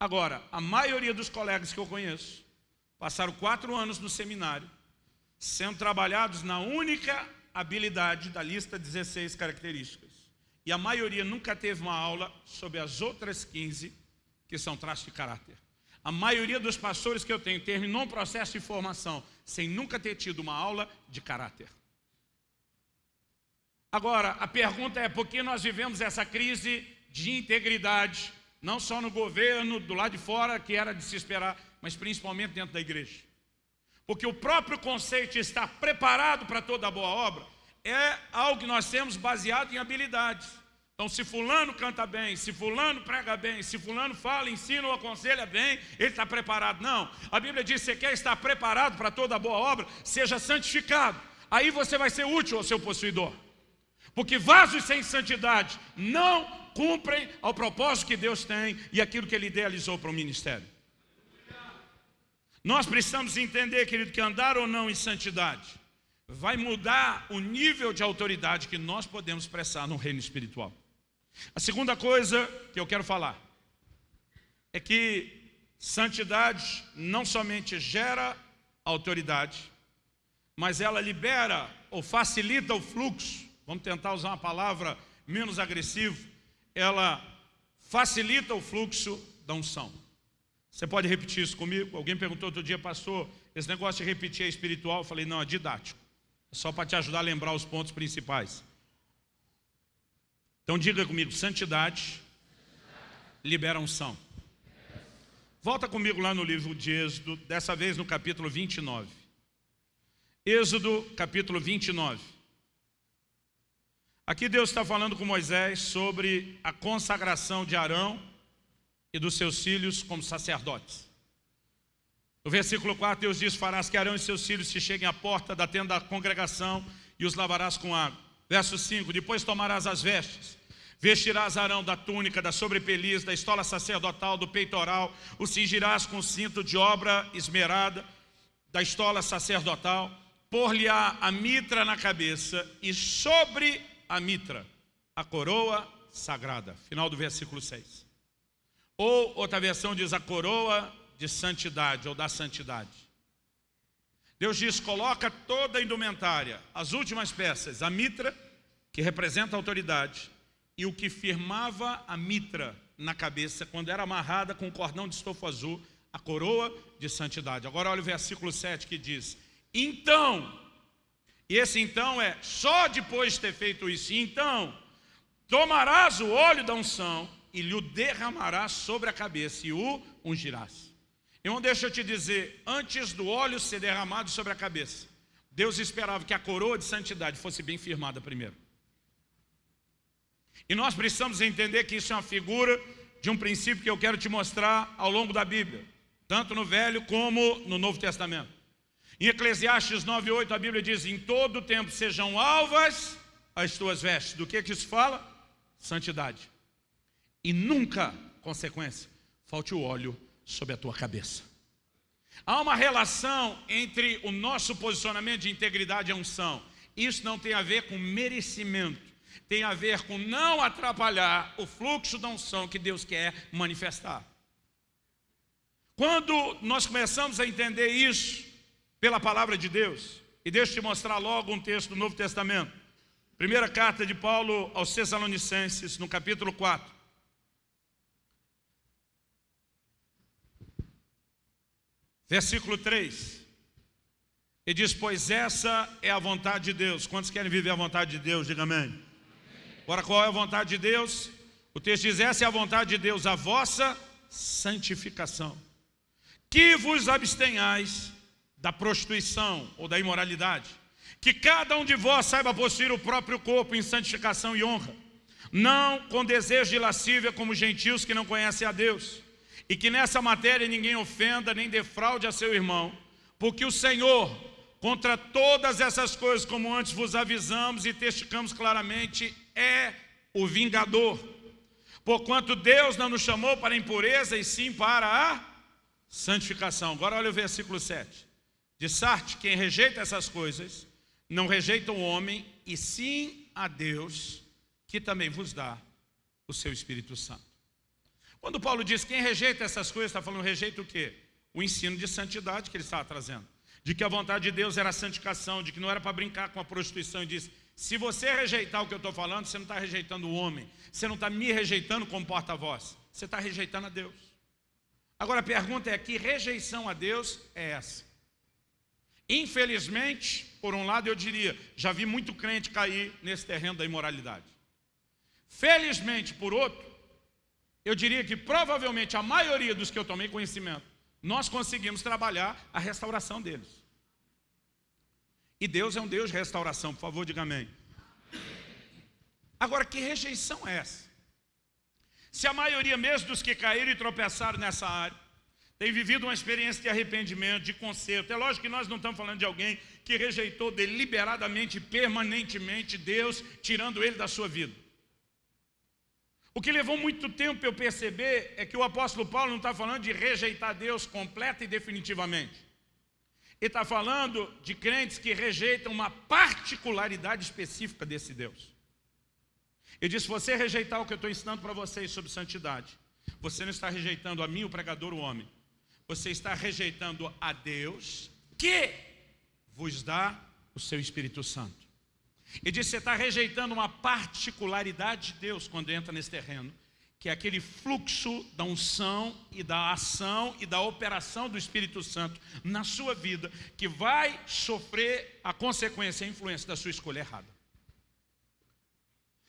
Agora, a maioria dos colegas que eu conheço passaram quatro anos no seminário, sendo trabalhados na única habilidade da lista 16 características. E a maioria nunca teve uma aula sobre as outras 15 que são traços de caráter. A maioria dos pastores que eu tenho terminou um processo de formação sem nunca ter tido uma aula de caráter. Agora, a pergunta é por que nós vivemos essa crise de integridade, não só no governo, do lado de fora, que era de se esperar, mas principalmente dentro da igreja. Porque o próprio conceito de estar preparado para toda boa obra é algo que nós temos baseado em habilidades. Então, se fulano canta bem, se fulano prega bem, se fulano fala, ensina ou aconselha bem, ele está preparado. Não, a Bíblia diz, você quer estar preparado para toda boa obra, seja santificado. Aí você vai ser útil ao seu possuidor. Porque vasos sem santidade não cumprem ao propósito que Deus tem e aquilo que Ele idealizou para o ministério. Nós precisamos entender, querido, que andar ou não em santidade vai mudar o nível de autoridade que nós podemos expressar no reino espiritual. A segunda coisa que eu quero falar é que santidade não somente gera autoridade, mas ela libera ou facilita o fluxo vamos tentar usar uma palavra menos agressiva, ela facilita o fluxo da unção. Você pode repetir isso comigo? Alguém perguntou outro dia, pastor, esse negócio de repetir é espiritual? Eu falei, não, é didático. É só para te ajudar a lembrar os pontos principais. Então diga comigo, santidade libera unção. Volta comigo lá no livro de Êxodo, dessa vez no capítulo 29. Êxodo, capítulo 29. Aqui Deus está falando com Moisés sobre a consagração de Arão e dos seus filhos como sacerdotes. No versículo 4, Deus diz, farás que Arão e seus filhos se cheguem à porta da tenda da congregação e os lavarás com água. Verso 5, depois tomarás as vestes, vestirás Arão da túnica, da sobrepeliz, da estola sacerdotal, do peitoral, o cingirás com cinto de obra esmerada, da estola sacerdotal, por-lhe-á a mitra na cabeça e sobre a mitra, a coroa sagrada. Final do versículo 6. Ou outra versão diz a coroa de santidade ou da santidade. Deus diz, coloca toda a indumentária, as últimas peças, a mitra, que representa a autoridade, e o que firmava a mitra na cabeça, quando era amarrada com um cordão de estofo azul, a coroa de santidade. Agora olha o versículo 7 que diz, então e esse então é só depois de ter feito isso. Então, tomarás o óleo da unção e lhe o derramarás sobre a cabeça e o ungirás. Irmão, deixa eu te dizer, antes do óleo ser derramado sobre a cabeça, Deus esperava que a coroa de santidade fosse bem firmada primeiro. E nós precisamos entender que isso é uma figura de um princípio que eu quero te mostrar ao longo da Bíblia, tanto no Velho como no Novo Testamento. Em Eclesiastes 9,8 a Bíblia diz, em todo tempo sejam alvas as tuas vestes. Do que que isso fala? Santidade. E nunca, consequência, falte o óleo sobre a tua cabeça. Há uma relação entre o nosso posicionamento de integridade e unção. Isso não tem a ver com merecimento. Tem a ver com não atrapalhar o fluxo da unção que Deus quer manifestar. Quando nós começamos a entender isso, pela palavra de Deus. E deixa eu te mostrar logo um texto do Novo Testamento. Primeira carta de Paulo aos Tessalonicenses, no capítulo 4. Versículo 3. Ele diz, pois essa é a vontade de Deus. Quantos querem viver a vontade de Deus? Diga amém. amém. Agora, qual é a vontade de Deus? O texto diz, essa é a vontade de Deus, a vossa santificação que vos abstenhais da prostituição ou da imoralidade, que cada um de vós saiba possuir o próprio corpo em santificação e honra, não com desejo de lascívia como gentios que não conhecem a Deus, e que nessa matéria ninguém ofenda nem defraude a seu irmão, porque o Senhor, contra todas essas coisas, como antes vos avisamos e testificamos claramente, é o vingador. Porquanto Deus não nos chamou para a impureza, e sim para a santificação. Agora olha o versículo 7. De Sarte, quem rejeita essas coisas, não rejeita o homem, e sim a Deus, que também vos dá o seu Espírito Santo. Quando Paulo diz quem rejeita essas coisas, está falando rejeita o quê? O ensino de santidade que ele estava trazendo. De que a vontade de Deus era a santificação, de que não era para brincar com a prostituição. E diz, se você rejeitar o que eu estou falando, você não está rejeitando o homem. Você não está me rejeitando como porta-voz. Você está rejeitando a Deus. Agora a pergunta é, que rejeição a Deus é essa? Infelizmente, por um lado eu diria, já vi muito crente cair nesse terreno da imoralidade. Felizmente, por outro, eu diria que provavelmente a maioria dos que eu tomei conhecimento, nós conseguimos trabalhar a restauração deles. E Deus é um Deus de restauração, por favor, diga amém. Agora, que rejeição é essa? Se a maioria mesmo dos que caíram e tropeçaram nessa área, tem vivido uma experiência de arrependimento, de conserto. É lógico que nós não estamos falando de alguém que rejeitou deliberadamente, permanentemente Deus, tirando ele da sua vida. O que levou muito tempo eu perceber é que o apóstolo Paulo não está falando de rejeitar Deus completa e definitivamente. Ele está falando de crentes que rejeitam uma particularidade específica desse Deus. Ele diz, se você rejeitar o que eu estou ensinando para vocês sobre santidade, você não está rejeitando a mim, o pregador, o homem. Você está rejeitando a Deus que vos dá o seu Espírito Santo. E diz, você está rejeitando uma particularidade de Deus quando entra nesse terreno, que é aquele fluxo da unção e da ação e da operação do Espírito Santo na sua vida, que vai sofrer a consequência, a influência da sua escolha errada.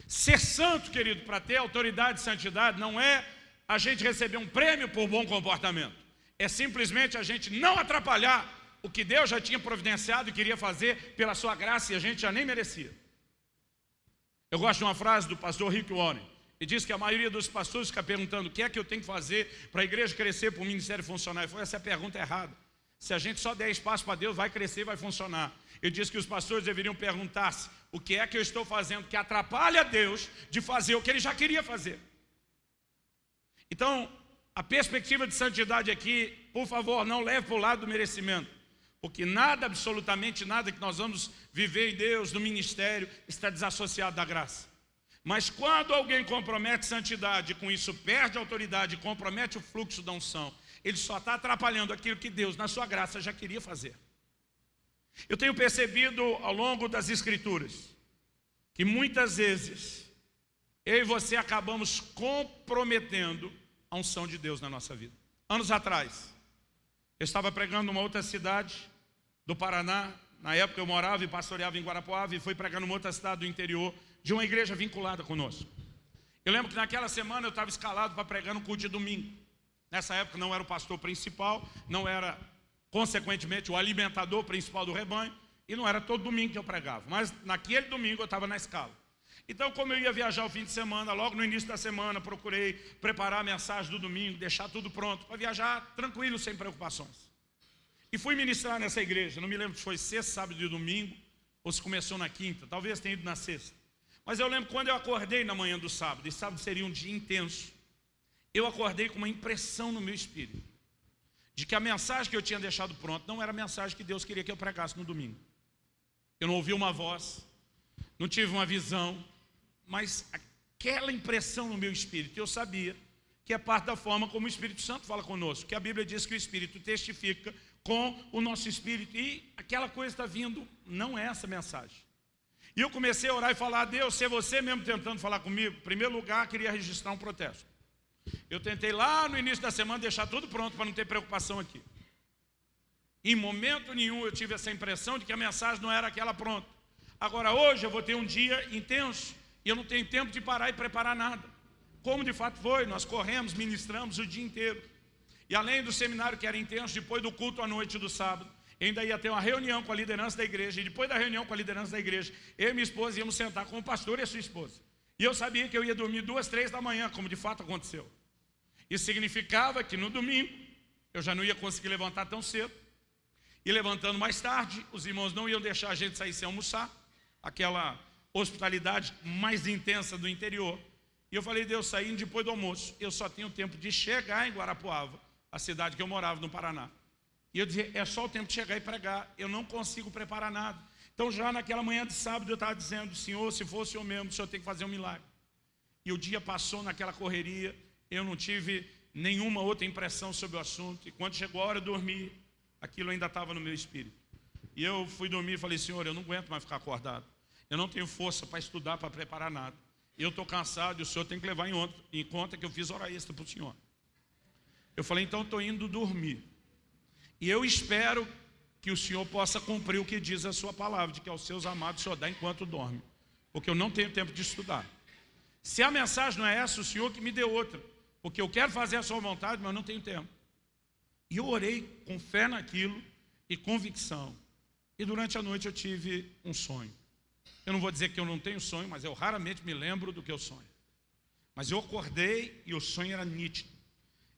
Ser santo, querido, para ter autoridade e santidade, não é a gente receber um prêmio por bom comportamento. É simplesmente a gente não atrapalhar o que Deus já tinha providenciado e queria fazer pela sua graça e a gente já nem merecia. Eu gosto de uma frase do pastor Rick Warren. Ele diz que a maioria dos pastores fica perguntando o que é que eu tenho que fazer para a igreja crescer, para o ministério funcionar. Ele falou, essa é a pergunta errada. Se a gente só der espaço para Deus, vai crescer, vai funcionar. Ele diz que os pastores deveriam perguntar-se o que é que eu estou fazendo que atrapalha Deus de fazer o que ele já queria fazer. Então, a perspectiva de santidade aqui, por favor, não leve para o lado do merecimento. Porque nada, absolutamente nada que nós vamos viver em Deus, no ministério, está desassociado da graça. Mas quando alguém compromete santidade, com isso perde autoridade, compromete o fluxo da unção, ele só está atrapalhando aquilo que Deus, na sua graça, já queria fazer. Eu tenho percebido ao longo das escrituras, que muitas vezes, eu e você acabamos comprometendo a unção de Deus na nossa vida. Anos atrás, eu estava pregando numa outra cidade, do Paraná. Na época eu morava e pastoreava em Guarapuava e fui pregar numa outra cidade do interior de uma igreja vinculada conosco. Eu lembro que naquela semana eu estava escalado para pregar no culto de domingo. Nessa época não era o pastor principal, não era, consequentemente, o alimentador principal do rebanho, e não era todo domingo que eu pregava. Mas naquele domingo eu estava na escala. Então, como eu ia viajar o fim de semana, logo no início da semana, procurei preparar a mensagem do domingo, deixar tudo pronto, para viajar tranquilo, sem preocupações. E fui ministrar nessa igreja, não me lembro se foi sexta, sábado e domingo, ou se começou na quinta, talvez tenha ido na sexta. Mas eu lembro quando eu acordei na manhã do sábado, e sábado seria um dia intenso, eu acordei com uma impressão no meu espírito, de que a mensagem que eu tinha deixado pronta não era a mensagem que Deus queria que eu pregasse no domingo. Eu não ouvi uma voz, não tive uma visão, mas aquela impressão no meu espírito, eu sabia que é parte da forma como o Espírito Santo fala conosco, que a Bíblia diz que o Espírito testifica com o nosso espírito. E aquela coisa está vindo, não é essa mensagem. E eu comecei a orar e falar, Deus, se é você mesmo tentando falar comigo, em primeiro lugar, queria registrar um protesto. Eu tentei lá no início da semana deixar tudo pronto para não ter preocupação aqui. Em momento nenhum eu tive essa impressão de que a mensagem não era aquela pronta. Agora hoje eu vou ter um dia intenso e eu não tenho tempo de parar e preparar nada. Como de fato foi, nós corremos, ministramos o dia inteiro. E além do seminário que era intenso, depois do culto à noite do sábado, ainda ia ter uma reunião com a liderança da igreja. E depois da reunião com a liderança da igreja, eu e minha esposa íamos sentar com o pastor e a sua esposa. E eu sabia que eu ia dormir duas, três da manhã, como de fato aconteceu. Isso significava que no domingo eu já não ia conseguir levantar tão cedo. E levantando mais tarde, os irmãos não iam deixar a gente sair sem almoçar. Aquela hospitalidade mais intensa do interior. E eu falei, Deus, saindo depois do almoço, eu só tenho tempo de chegar em Guarapuava, a cidade que eu morava, no Paraná. E eu dizia, é só o tempo de chegar e pregar, eu não consigo preparar nada. Então já naquela manhã de sábado eu estava dizendo, Senhor, se fosse eu mesmo, o Senhor tem que fazer um milagre. E o dia passou naquela correria, eu não tive nenhuma outra impressão sobre o assunto. E quando chegou a hora de dormir, aquilo ainda estava no meu espírito. E eu fui dormir e falei, Senhor, eu não aguento mais ficar acordado. Eu não tenho força para estudar, para preparar nada. Eu estou cansado e o Senhor tem que levar em conta que eu fiz hora extra para o Senhor. Eu falei, então estou indo dormir. E eu espero que o Senhor possa cumprir o que diz a sua palavra, de que aos seus amados o Senhor dá enquanto dorme. Porque eu não tenho tempo de estudar. Se a mensagem não é essa, o Senhor que me deu outra. Porque eu quero fazer a sua vontade, mas eu não tenho tempo. E eu orei com fé naquilo e convicção. E durante a noite eu tive um sonho. Eu não vou dizer que eu não tenho sonho, mas eu raramente me lembro do que eu sonho. Mas eu acordei e o sonho era nítido.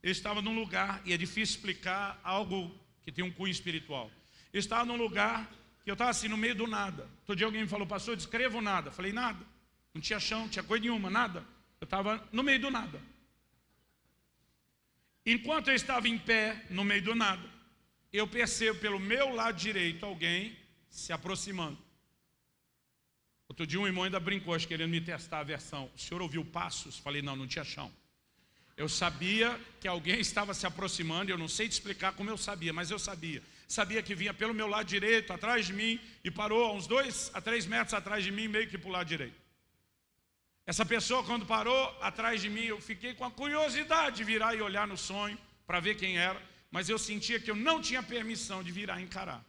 Eu estava num lugar, e é difícil explicar algo que tem um cunho espiritual. Eu estava num lugar que eu estava assim, no meio do nada. Todo dia alguém me falou, pastor, descreva o nada. Eu falei, nada. Não tinha chão, não tinha coisa nenhuma, nada. Eu estava no meio do nada. Enquanto eu estava em pé, no meio do nada, eu percebo pelo meu lado direito alguém se aproximando. Outro dia um irmão ainda brincou, acho, querendo me testar a versão. O senhor ouviu passos? Falei, não, não tinha chão. Eu sabia que alguém estava se aproximando, eu não sei te explicar como eu sabia, mas eu sabia. Sabia que vinha pelo meu lado direito, atrás de mim, e parou a uns dois a três metros atrás de mim, meio que para o lado direito. Essa pessoa, quando parou atrás de mim, eu fiquei com a curiosidade de virar e olhar no sonho, para ver quem era, mas eu sentia que eu não tinha permissão de virar e encarar.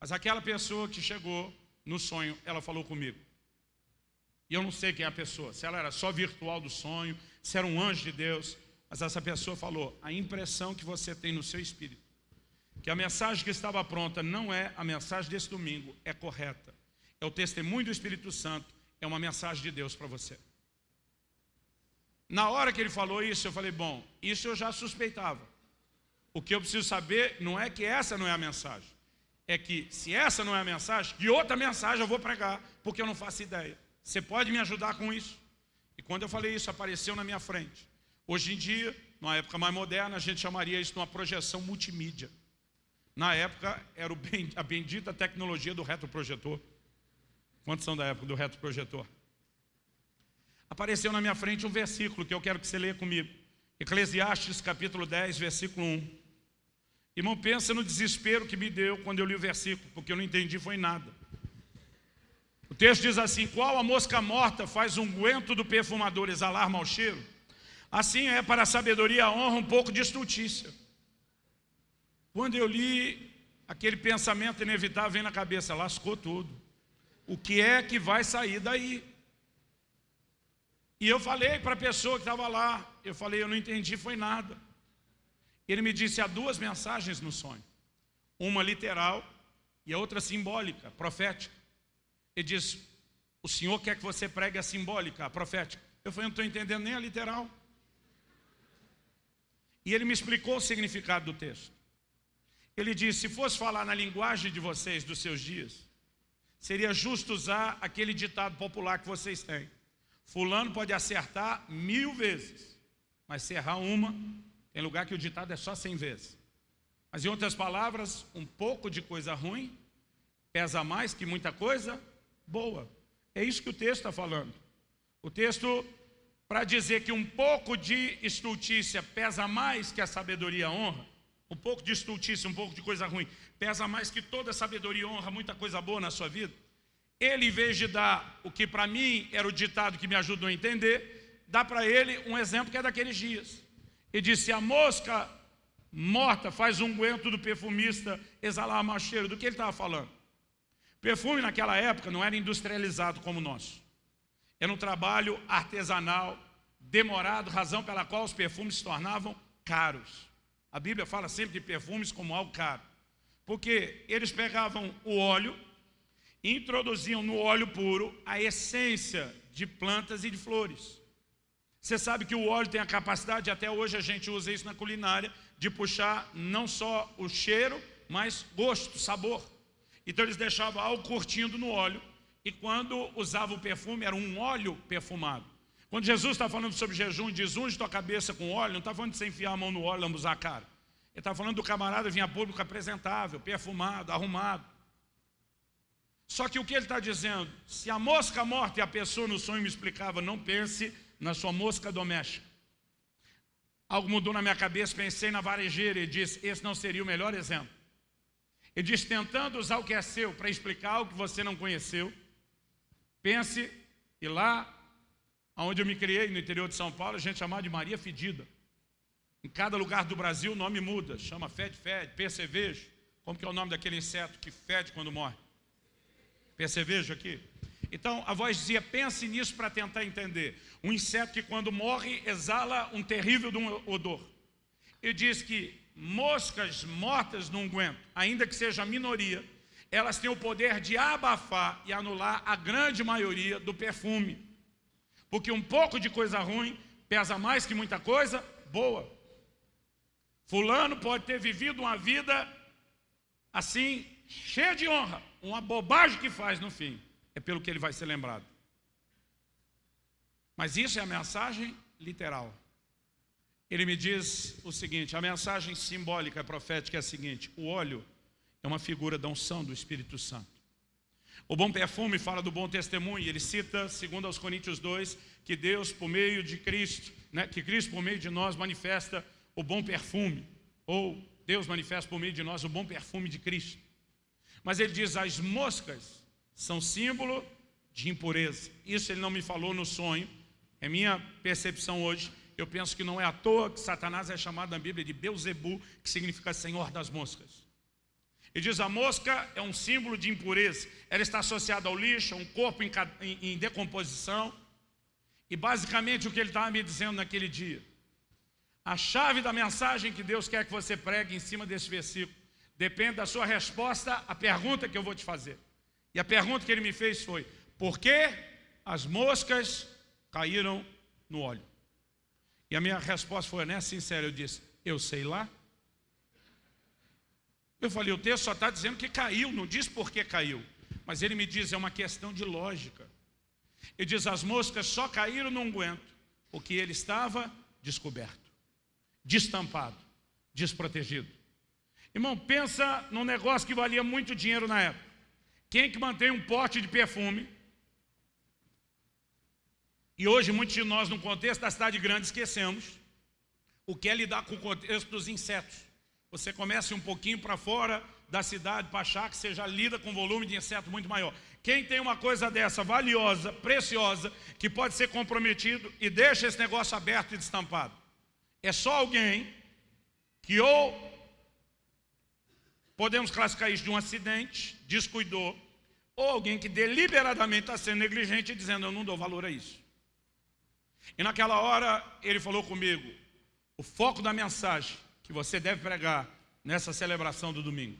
Mas aquela pessoa que chegou, no sonho, ela falou comigo. E eu não sei quem é a pessoa, se ela era só virtual do sonho, se era um anjo de Deus, mas essa pessoa falou, a impressão que você tem no seu espírito, que a mensagem que estava pronta não é a mensagem desse domingo, é correta. É o testemunho do Espírito Santo, é uma mensagem de Deus para você. Na hora que ele falou isso, eu falei, bom, isso eu já suspeitava. O que eu preciso saber não é que essa não é a mensagem é que se essa não é a mensagem, que outra mensagem eu vou pregar, porque eu não faço ideia. Você pode me ajudar com isso? E quando eu falei isso, apareceu na minha frente. Hoje em dia, numa época mais moderna, a gente chamaria isso de uma projeção multimídia. Na época, era a bendita tecnologia do retroprojetor. Quantos são da época do retroprojetor? Apareceu na minha frente um versículo que eu quero que você leia comigo. Eclesiastes capítulo 10, versículo 1. Irmão, pensa no desespero que me deu quando eu li o versículo, porque eu não entendi foi nada. O texto diz assim, qual a mosca morta faz um guento do perfumador exalar mau cheiro? Assim é para a sabedoria a honra um pouco de estultícia. Quando eu li, aquele pensamento inevitável vem na cabeça, lascou tudo. O que é que vai sair daí? E eu falei para a pessoa que estava lá, eu falei, eu não entendi foi nada. Ele me disse, há duas mensagens no sonho. Uma literal e a outra simbólica, profética. Ele diz, o Senhor quer que você pregue a simbólica, a profética. Eu falei, não estou entendendo nem a literal. E ele me explicou o significado do texto. Ele disse, se fosse falar na linguagem de vocês, dos seus dias, seria justo usar aquele ditado popular que vocês têm. Fulano pode acertar mil vezes, mas se errar uma, tem lugar que o ditado é só 100 vezes. Mas em outras palavras, um pouco de coisa ruim pesa mais que muita coisa boa. É isso que o texto está falando. O texto, para dizer que um pouco de estultícia pesa mais que a sabedoria honra, um pouco de estultícia, um pouco de coisa ruim, pesa mais que toda sabedoria honra, muita coisa boa na sua vida. Ele, em vez de dar o que para mim era o ditado que me ajudou a entender, dá para ele um exemplo que é daqueles dias e disse, a mosca morta faz um guento do perfumista exalar mau cheiro. Do que ele estava falando? Perfume naquela época não era industrializado como o nosso. Era um trabalho artesanal, demorado, razão pela qual os perfumes se tornavam caros. A Bíblia fala sempre de perfumes como algo caro. Porque eles pegavam o óleo e introduziam no óleo puro a essência de plantas e de flores. Você sabe que o óleo tem a capacidade, até hoje a gente usa isso na culinária, de puxar não só o cheiro, mas gosto, sabor. Então eles deixavam algo curtindo no óleo, e quando usava o perfume, era um óleo perfumado. Quando Jesus está falando sobre jejum diz, unge tua cabeça com óleo, não está falando de você enfiar a mão no óleo e lambuzar a cara. Ele está falando do camarada vir a público apresentável, perfumado, arrumado. Só que o que ele está dizendo? Se a mosca morta e a pessoa no sonho me explicava, não pense na sua mosca doméstica. Algo mudou na minha cabeça, pensei na varejeira e disse, esse não seria o melhor exemplo. Ele diz, tentando usar o que é seu para explicar o que você não conheceu, pense, e lá onde eu me criei, no interior de São Paulo, a gente chamava de Maria Fedida. Em cada lugar do Brasil o nome muda, chama fede-fede, percevejo. Como que é o nome daquele inseto que fede quando morre? Percevejo aqui? Então a voz dizia, pense nisso para tentar entender. Um inseto que quando morre exala um terrível odor. Ele diz que moscas mortas no unguento, ainda que seja a minoria, elas têm o poder de abafar e anular a grande maioria do perfume. Porque um pouco de coisa ruim pesa mais que muita coisa boa. Fulano pode ter vivido uma vida assim, cheia de honra, uma bobagem que faz no fim, é pelo que ele vai ser lembrado. Mas isso é a mensagem literal. Ele me diz o seguinte, a mensagem simbólica profética é a seguinte, o óleo é uma figura da unção do Espírito Santo. O bom perfume fala do bom testemunho, ele cita, segundo aos Coríntios 2, que Deus por meio de Cristo, né, que Cristo por meio de nós manifesta o bom perfume, ou Deus manifesta por meio de nós o bom perfume de Cristo. Mas ele diz, as moscas são símbolo de impureza. Isso ele não me falou no sonho, é minha percepção hoje. Eu penso que não é à toa que Satanás é chamado na Bíblia de Beuzebu, que significa Senhor das moscas. Ele diz, a mosca é um símbolo de impureza. Ela está associada ao lixo, a um corpo em, em decomposição. E basicamente o que ele estava me dizendo naquele dia, a chave da mensagem que Deus quer que você pregue em cima desse versículo depende da sua resposta à pergunta que eu vou te fazer. E a pergunta que ele me fez foi, por que as moscas caíram no óleo? E a minha resposta foi honesta, sincera, eu disse, eu sei lá. Eu falei, o texto só está dizendo que caiu, não diz por que caiu. Mas ele me diz, é uma questão de lógica. Ele diz, as moscas só caíram no unguento, porque ele estava descoberto destampado, desprotegido. Irmão, pensa num negócio que valia muito dinheiro na época. Quem que mantém um pote de perfume? E hoje muitos de nós, no contexto da cidade grande, esquecemos o que é lidar com o contexto dos insetos. Você começa um pouquinho para fora da cidade para achar que você já lida com um volume de inseto muito maior. Quem tem uma coisa dessa valiosa, preciosa, que pode ser comprometido e deixa esse negócio aberto e destampado? é só alguém que ou podemos classificar isso de um acidente, descuidou, ou alguém que deliberadamente está sendo negligente e dizendo, eu não dou valor a isso. E naquela hora ele falou comigo, o foco da mensagem que você deve pregar nessa celebração do domingo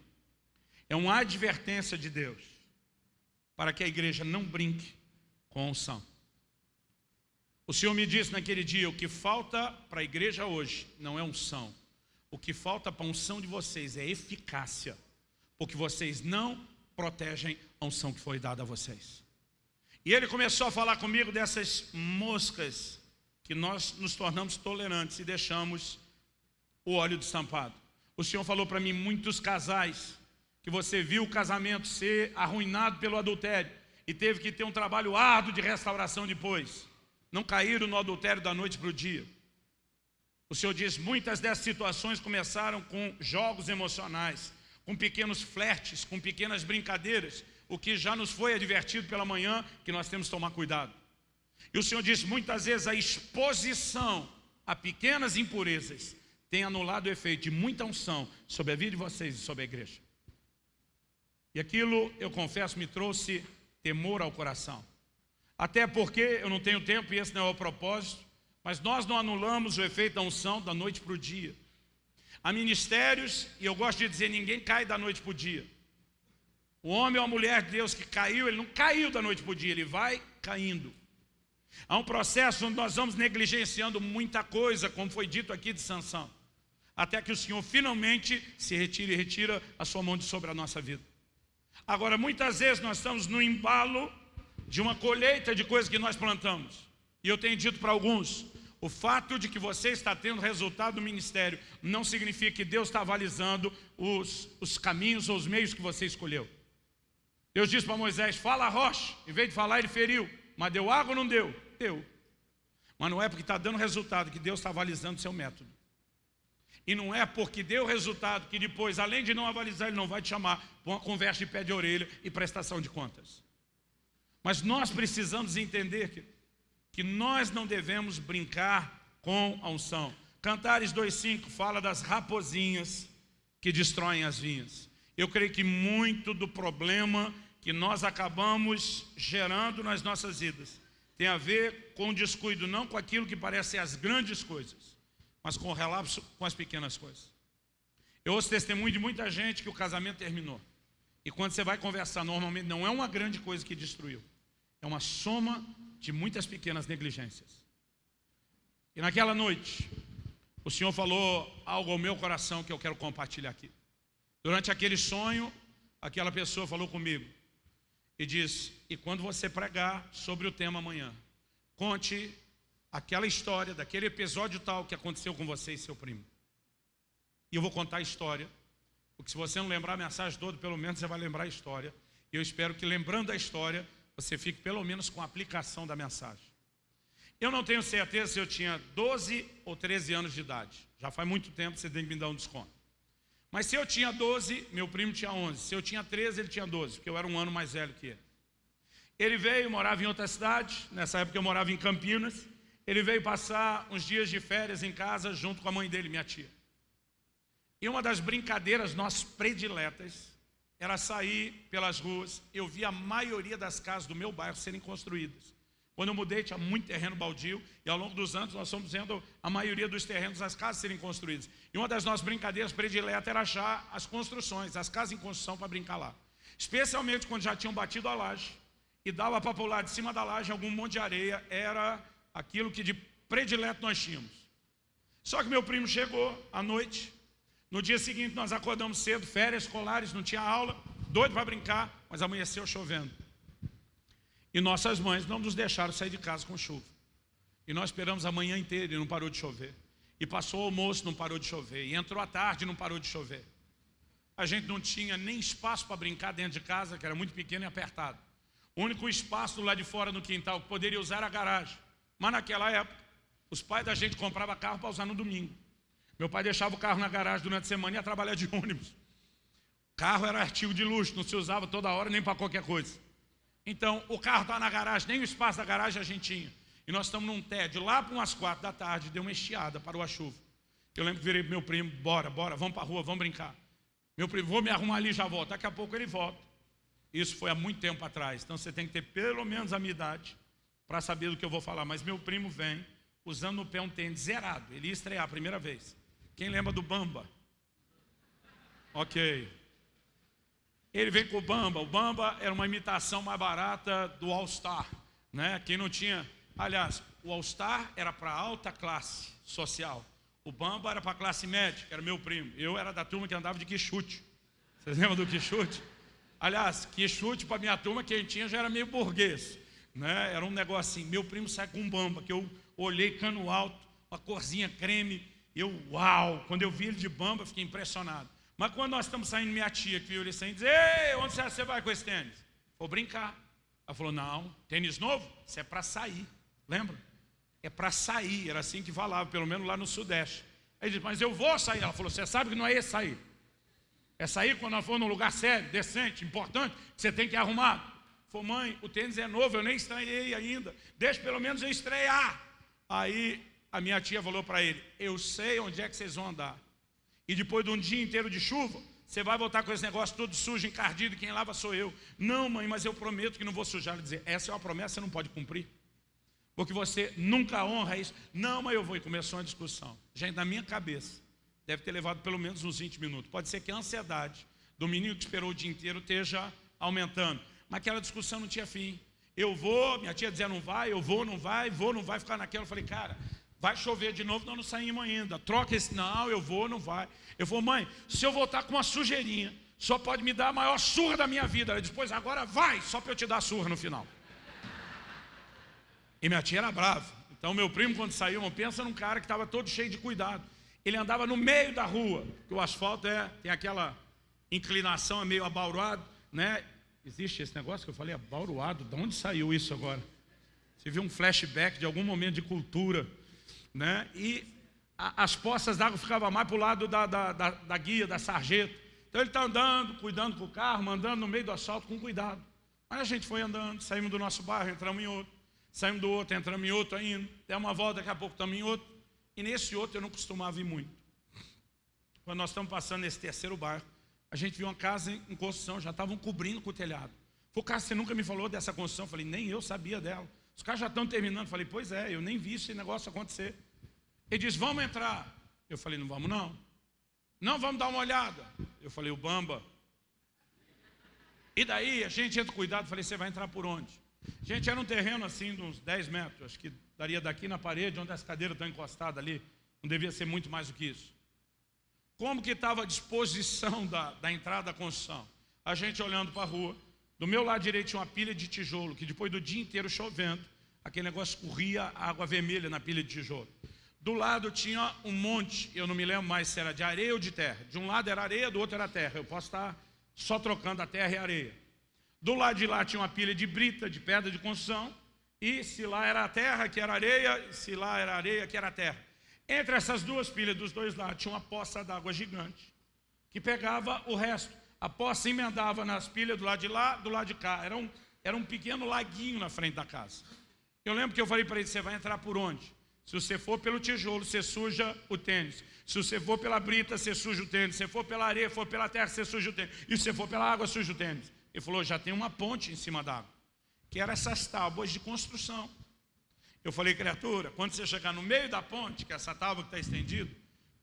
é uma advertência de Deus para que a igreja não brinque com a unção. O Senhor me disse naquele dia, o que falta para a igreja hoje não é unção. O que falta para a unção de vocês é eficácia, porque vocês não protegem a unção que foi dada a vocês. E ele começou a falar comigo dessas moscas que nós nos tornamos tolerantes e deixamos o óleo destampado. O Senhor falou para mim, muitos casais, que você viu o casamento ser arruinado pelo adultério e teve que ter um trabalho árduo de restauração depois não caíram no adultério da noite para o dia. O Senhor diz, muitas dessas situações começaram com jogos emocionais, com pequenos flertes, com pequenas brincadeiras, o que já nos foi advertido pela manhã, que nós temos que tomar cuidado. E o Senhor diz, muitas vezes a exposição a pequenas impurezas tem anulado o efeito de muita unção sobre a vida de vocês e sobre a igreja. E aquilo, eu confesso, me trouxe temor ao coração. Até porque eu não tenho tempo e esse não é o propósito, mas nós não anulamos o efeito da unção da noite para o dia. Há ministérios, e eu gosto de dizer, ninguém cai da noite para o dia. O homem ou a mulher de Deus que caiu, ele não caiu da noite para o dia, ele vai caindo. Há um processo onde nós vamos negligenciando muita coisa, como foi dito aqui de Sansão. Até que o Senhor finalmente se retire e retira a sua mão de sobre a nossa vida. Agora, muitas vezes nós estamos no embalo de uma colheita de coisas que nós plantamos. E eu tenho dito para alguns, o fato de que você está tendo resultado no ministério não significa que Deus está avalizando os, os caminhos ou os meios que você escolheu. Deus disse para Moisés, fala rocha. Em vez de falar, ele feriu. Mas deu água ou não deu? Deu. Mas não é porque está dando resultado que Deus está avalizando seu método. E não é porque deu resultado que depois, além de não avalizar, ele não vai te chamar para uma conversa de pé de orelha e prestação de contas. Mas nós precisamos entender que, que nós não devemos brincar com a unção. Cantares 2,5 fala das raposinhas que destroem as vinhas. Eu creio que muito do problema que nós acabamos gerando nas nossas vidas tem a ver com descuido, não com aquilo que parece ser as grandes coisas, mas com o relapso com as pequenas coisas. Eu ouço testemunho de muita gente que o casamento terminou. E quando você vai conversar, normalmente não é uma grande coisa que destruiu. É uma soma de muitas pequenas negligências. E naquela noite, o Senhor falou algo ao meu coração que eu quero compartilhar aqui. Durante aquele sonho, aquela pessoa falou comigo, e diz, e quando você pregar sobre o tema amanhã, conte aquela história, daquele episódio tal que aconteceu com você e seu primo. E eu vou contar a história, porque se você não lembrar a mensagem toda, pelo menos você vai lembrar a história. E eu espero que lembrando a história, você fique pelo menos com a aplicação da mensagem. Eu não tenho certeza se eu tinha 12 ou 13 anos de idade. Já faz muito tempo, você tem que me dar um desconto. Mas se eu tinha 12, meu primo tinha 11. Se eu tinha 13, ele tinha 12, porque eu era um ano mais velho que ele. Ele veio, morava em outra cidade, nessa época eu morava em Campinas. Ele veio passar uns dias de férias em casa junto com a mãe dele, minha tia. E uma das brincadeiras nossas prediletas era sair pelas ruas. Eu vi a maioria das casas do meu bairro serem construídas. Quando eu mudei, tinha muito terreno baldio, e ao longo dos anos nós fomos vendo a maioria dos terrenos, as casas serem construídas. E uma das nossas brincadeiras prediletas era achar as construções, as casas em construção para brincar lá. Especialmente quando já tinham batido a laje, e dava para pular de cima da laje algum monte de areia, era aquilo que de predileto nós tínhamos. Só que meu primo chegou à noite, no dia seguinte nós acordamos cedo, férias escolares, não tinha aula, doido para brincar, mas amanheceu chovendo. E nossas mães não nos deixaram sair de casa com chuva. E nós esperamos a manhã inteira e não parou de chover. E passou o almoço, não parou de chover. E entrou a tarde não parou de chover. A gente não tinha nem espaço para brincar dentro de casa, que era muito pequeno e apertado. O único espaço lá de fora no quintal que poderia usar era a garagem. Mas naquela época, os pais da gente compravam carro para usar no domingo. Meu pai deixava o carro na garagem durante a semana e ia trabalhar de ônibus. Carro era artigo de luxo, não se usava toda hora nem para qualquer coisa. Então, o carro está na garagem, nem o espaço da garagem a gente tinha. E nós estamos num tédio, lá para umas quatro da tarde, deu uma estiada, parou a chuva. Eu lembro que virei para meu primo, bora, bora, vamos para a rua, vamos brincar. Meu primo, vou me arrumar ali já volto. Daqui a pouco ele volta. Isso foi há muito tempo atrás. Então você tem que ter pelo menos a minha idade para saber do que eu vou falar. Mas meu primo vem usando no pé um tênis zerado. Ele ia estrear a primeira vez. Quem lembra do Bamba? Ok. Ele vem com o Bamba. O Bamba era uma imitação mais barata do All Star. Né? Quem não tinha... Aliás, o All Star era para alta classe social. O Bamba era para a classe média, que era meu primo. Eu era da turma que andava de quichute. Vocês lembram do quichute? Aliás, quichute para minha turma, quem tinha já era meio burguês. Né? Era um negócio assim. Meu primo sai com um Bamba, que eu olhei cano alto, uma corzinha creme. Eu, uau! Quando eu vi ele de Bamba, fiquei impressionado. Mas quando nós estamos saindo, minha tia que viu ele saindo, diz, ei, onde você vai com esse tênis? Vou brincar. Ela falou, não, tênis novo? Isso é para sair. Lembra? É para sair, era assim que falava, pelo menos lá no Sudeste. Aí disse, mas eu vou sair. Ela falou, você sabe que não é esse sair. É sair quando nós for num lugar sério, decente, importante, que você tem que arrumar. Falou, mãe, o tênis é novo, eu nem estreiei ainda. Deixa pelo menos eu estrear. Aí a minha tia falou para ele, eu sei onde é que vocês vão andar. E depois de um dia inteiro de chuva, você vai voltar com esse negócio todo sujo, encardido, quem lava sou eu. Não, mãe, mas eu prometo que não vou sujar. Dizer, essa é uma promessa, você não pode cumprir. Porque você nunca honra isso. Não, mas eu vou. E começou uma discussão. Gente, na minha cabeça, deve ter levado pelo menos uns 20 minutos. Pode ser que a ansiedade do menino que esperou o dia inteiro esteja aumentando. Mas aquela discussão não tinha fim. Eu vou, minha tia dizia não vai, eu vou, não vai, vou, não vai, ficar naquela. Eu falei, cara, vai chover de novo, nós não saímos ainda. Troca esse, não, eu vou, não vai. Eu vou, mãe, se eu voltar com uma sujeirinha, só pode me dar a maior surra da minha vida. Ela pois agora vai, só para eu te dar surra no final. E minha tia era brava. Então meu primo quando saiu, pensa num cara que estava todo cheio de cuidado. Ele andava no meio da rua, que o asfalto é, tem aquela inclinação, é meio abauroado, né? Existe esse negócio que eu falei, abauroado, de onde saiu isso agora? Você viu um flashback de algum momento de cultura, né? E a, as poças d'água ficavam mais para o lado da, da, da, da guia, da sarjeta. Então ele está andando, cuidando com o carro, andando no meio do asfalto com cuidado. Mas a gente foi andando, saímos do nosso bairro, entramos em outro, saímos do outro, entramos em outro ainda, demos uma volta, daqui a pouco estamos em outro. E nesse outro eu não costumava ir muito. Quando nós estamos passando nesse terceiro bairro, a gente viu uma casa em construção, já estavam cobrindo com o telhado. Falei, cara, você nunca me falou dessa construção? Eu falei, nem eu sabia dela. Os caras já estão terminando. Falei, pois é, eu nem vi esse negócio acontecer. Ele diz, vamos entrar. Eu falei, não vamos não. Não, vamos dar uma olhada. Eu falei, o Bamba. E daí a gente entra cuidado, falei, você vai entrar por onde? Gente, era um terreno assim de uns 10 metros, acho que daria daqui na parede, onde as cadeiras estão encostadas ali, não devia ser muito mais do que isso. Como que estava a disposição da, da entrada da construção? A gente olhando para a rua, do meu lado direito tinha uma pilha de tijolo, que depois do dia inteiro chovendo, aquele negócio corria água vermelha na pilha de tijolo. Do lado tinha um monte, eu não me lembro mais se era de areia ou de terra. De um lado era areia, do outro era terra. Eu posso estar só trocando a terra e a areia. Do lado de lá tinha uma pilha de brita, de pedra de construção. E se lá era a terra, que era areia, se lá era areia, que era terra. Entre essas duas pilhas dos dois lados tinha uma poça d'água gigante, que pegava o resto. A poça emendava nas pilhas do lado de lá, do lado de cá. Era um, era um pequeno laguinho na frente da casa. Eu lembro que eu falei para ele, você vai entrar por onde? Se você for pelo tijolo, você suja o tênis. Se você for pela brita, você suja o tênis. Se for pela areia, for pela terra, você suja o tênis. E se você for pela água, suja o tênis. Ele falou, já tem uma ponte em cima da água. Que eram essas tábuas de construção. Eu falei, criatura, quando você chegar no meio da ponte, que é essa tábua que está estendida,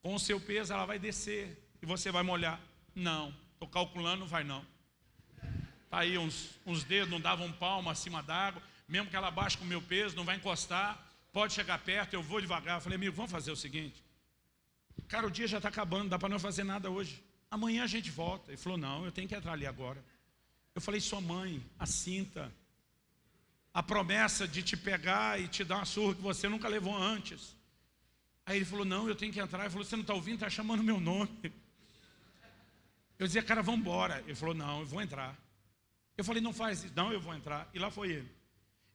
com o seu peso ela vai descer e você vai molhar. Não, estou calculando, vai não. Está aí uns, uns dedos, não davam um palmo acima d'água, mesmo que ela baixe com o meu peso, não vai encostar pode chegar perto, eu vou devagar. Eu falei, amigo, vamos fazer o seguinte. Cara, o dia já está acabando, dá para não fazer nada hoje. Amanhã a gente volta. Ele falou, não, eu tenho que entrar ali agora. Eu falei, sua mãe, a cinta, a promessa de te pegar e te dar uma surra que você nunca levou antes. Aí ele falou, não, eu tenho que entrar. Ele falou, você não está ouvindo, está chamando meu nome. Eu dizia, cara, vamos embora. Ele falou, não, eu vou entrar. Eu falei, não faz isso. Não, eu vou entrar. E lá foi ele.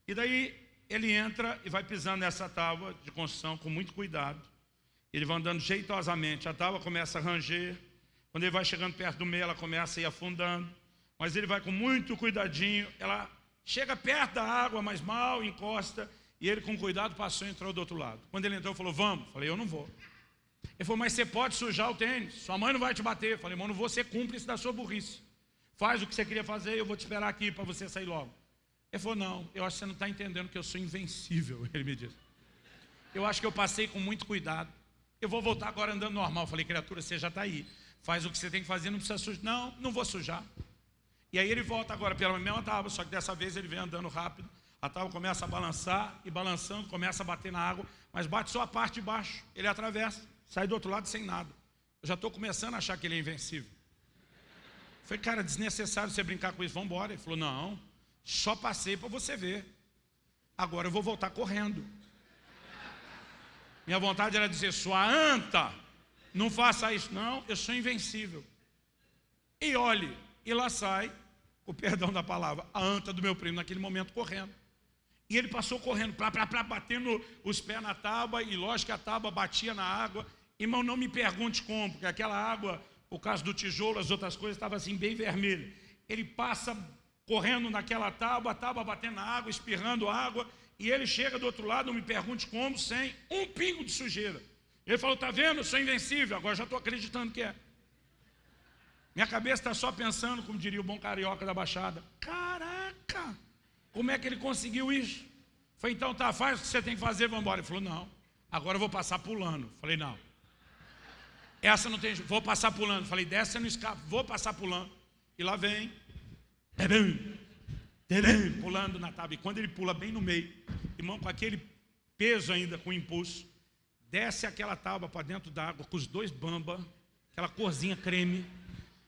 E daí ele entra e vai pisando nessa tábua de construção com muito cuidado. Ele vai andando jeitosamente, a tábua começa a ranger. Quando ele vai chegando perto do meio, ela começa a ir afundando. Mas ele vai com muito cuidadinho, ela chega perto da água, mas mal encosta. E ele com cuidado passou e entrou do outro lado. Quando ele entrou, falou, vamos. Falei, eu não vou. Ele falou, mas você pode sujar o tênis, sua mãe não vai te bater. Falei, irmão, não vou ser cúmplice da sua burrice. Faz o que você queria fazer, eu vou te esperar aqui para você sair logo. Ele falou, não, eu acho que você não está entendendo que eu sou invencível, ele me disse. Eu acho que eu passei com muito cuidado. Eu vou voltar agora andando normal. Eu falei, criatura, você já está aí. Faz o que você tem que fazer, não precisa sujar. Não, não vou sujar. E aí ele volta agora pela mesma tábua, só que dessa vez ele vem andando rápido. A tábua começa a balançar e balançando, começa a bater na água, mas bate só a parte de baixo. Ele atravessa, sai do outro lado sem nada. Eu já estou começando a achar que ele é invencível. Foi, cara, desnecessário você brincar com isso, vamos embora. Ele falou, não, só passei para você ver. Agora eu vou voltar correndo. Minha vontade era dizer, sua anta, não faça isso. Não, eu sou invencível. E olhe, e lá sai, o perdão da palavra, a anta do meu primo naquele momento correndo. E ele passou correndo, pra, pra, pra, batendo os pés na tábua, e lógico que a tábua batia na água. Irmão, não me pergunte como, porque aquela água, por causa do tijolo, as outras coisas, estava assim bem vermelha. Ele passa correndo naquela tábua, a tábua batendo na água, espirrando água, e ele chega do outro lado, não me pergunte como, sem um pingo de sujeira. Ele falou, tá vendo, eu sou invencível, agora já estou acreditando que é. Minha cabeça está só pensando, como diria o bom carioca da Baixada, caraca, como é que ele conseguiu isso? Falei, então tá, faz o que você tem que fazer, vamos embora. Ele falou, não, agora eu vou passar pulando. Falei, não. Essa não tem, vou passar pulando. Falei, dessa não escapa, vou passar pulando. E lá vem, pulando na tábua. E quando ele pula bem no meio, irmão, com aquele peso ainda, com impulso, desce aquela tábua para dentro d'água, com os dois bamba, aquela corzinha creme,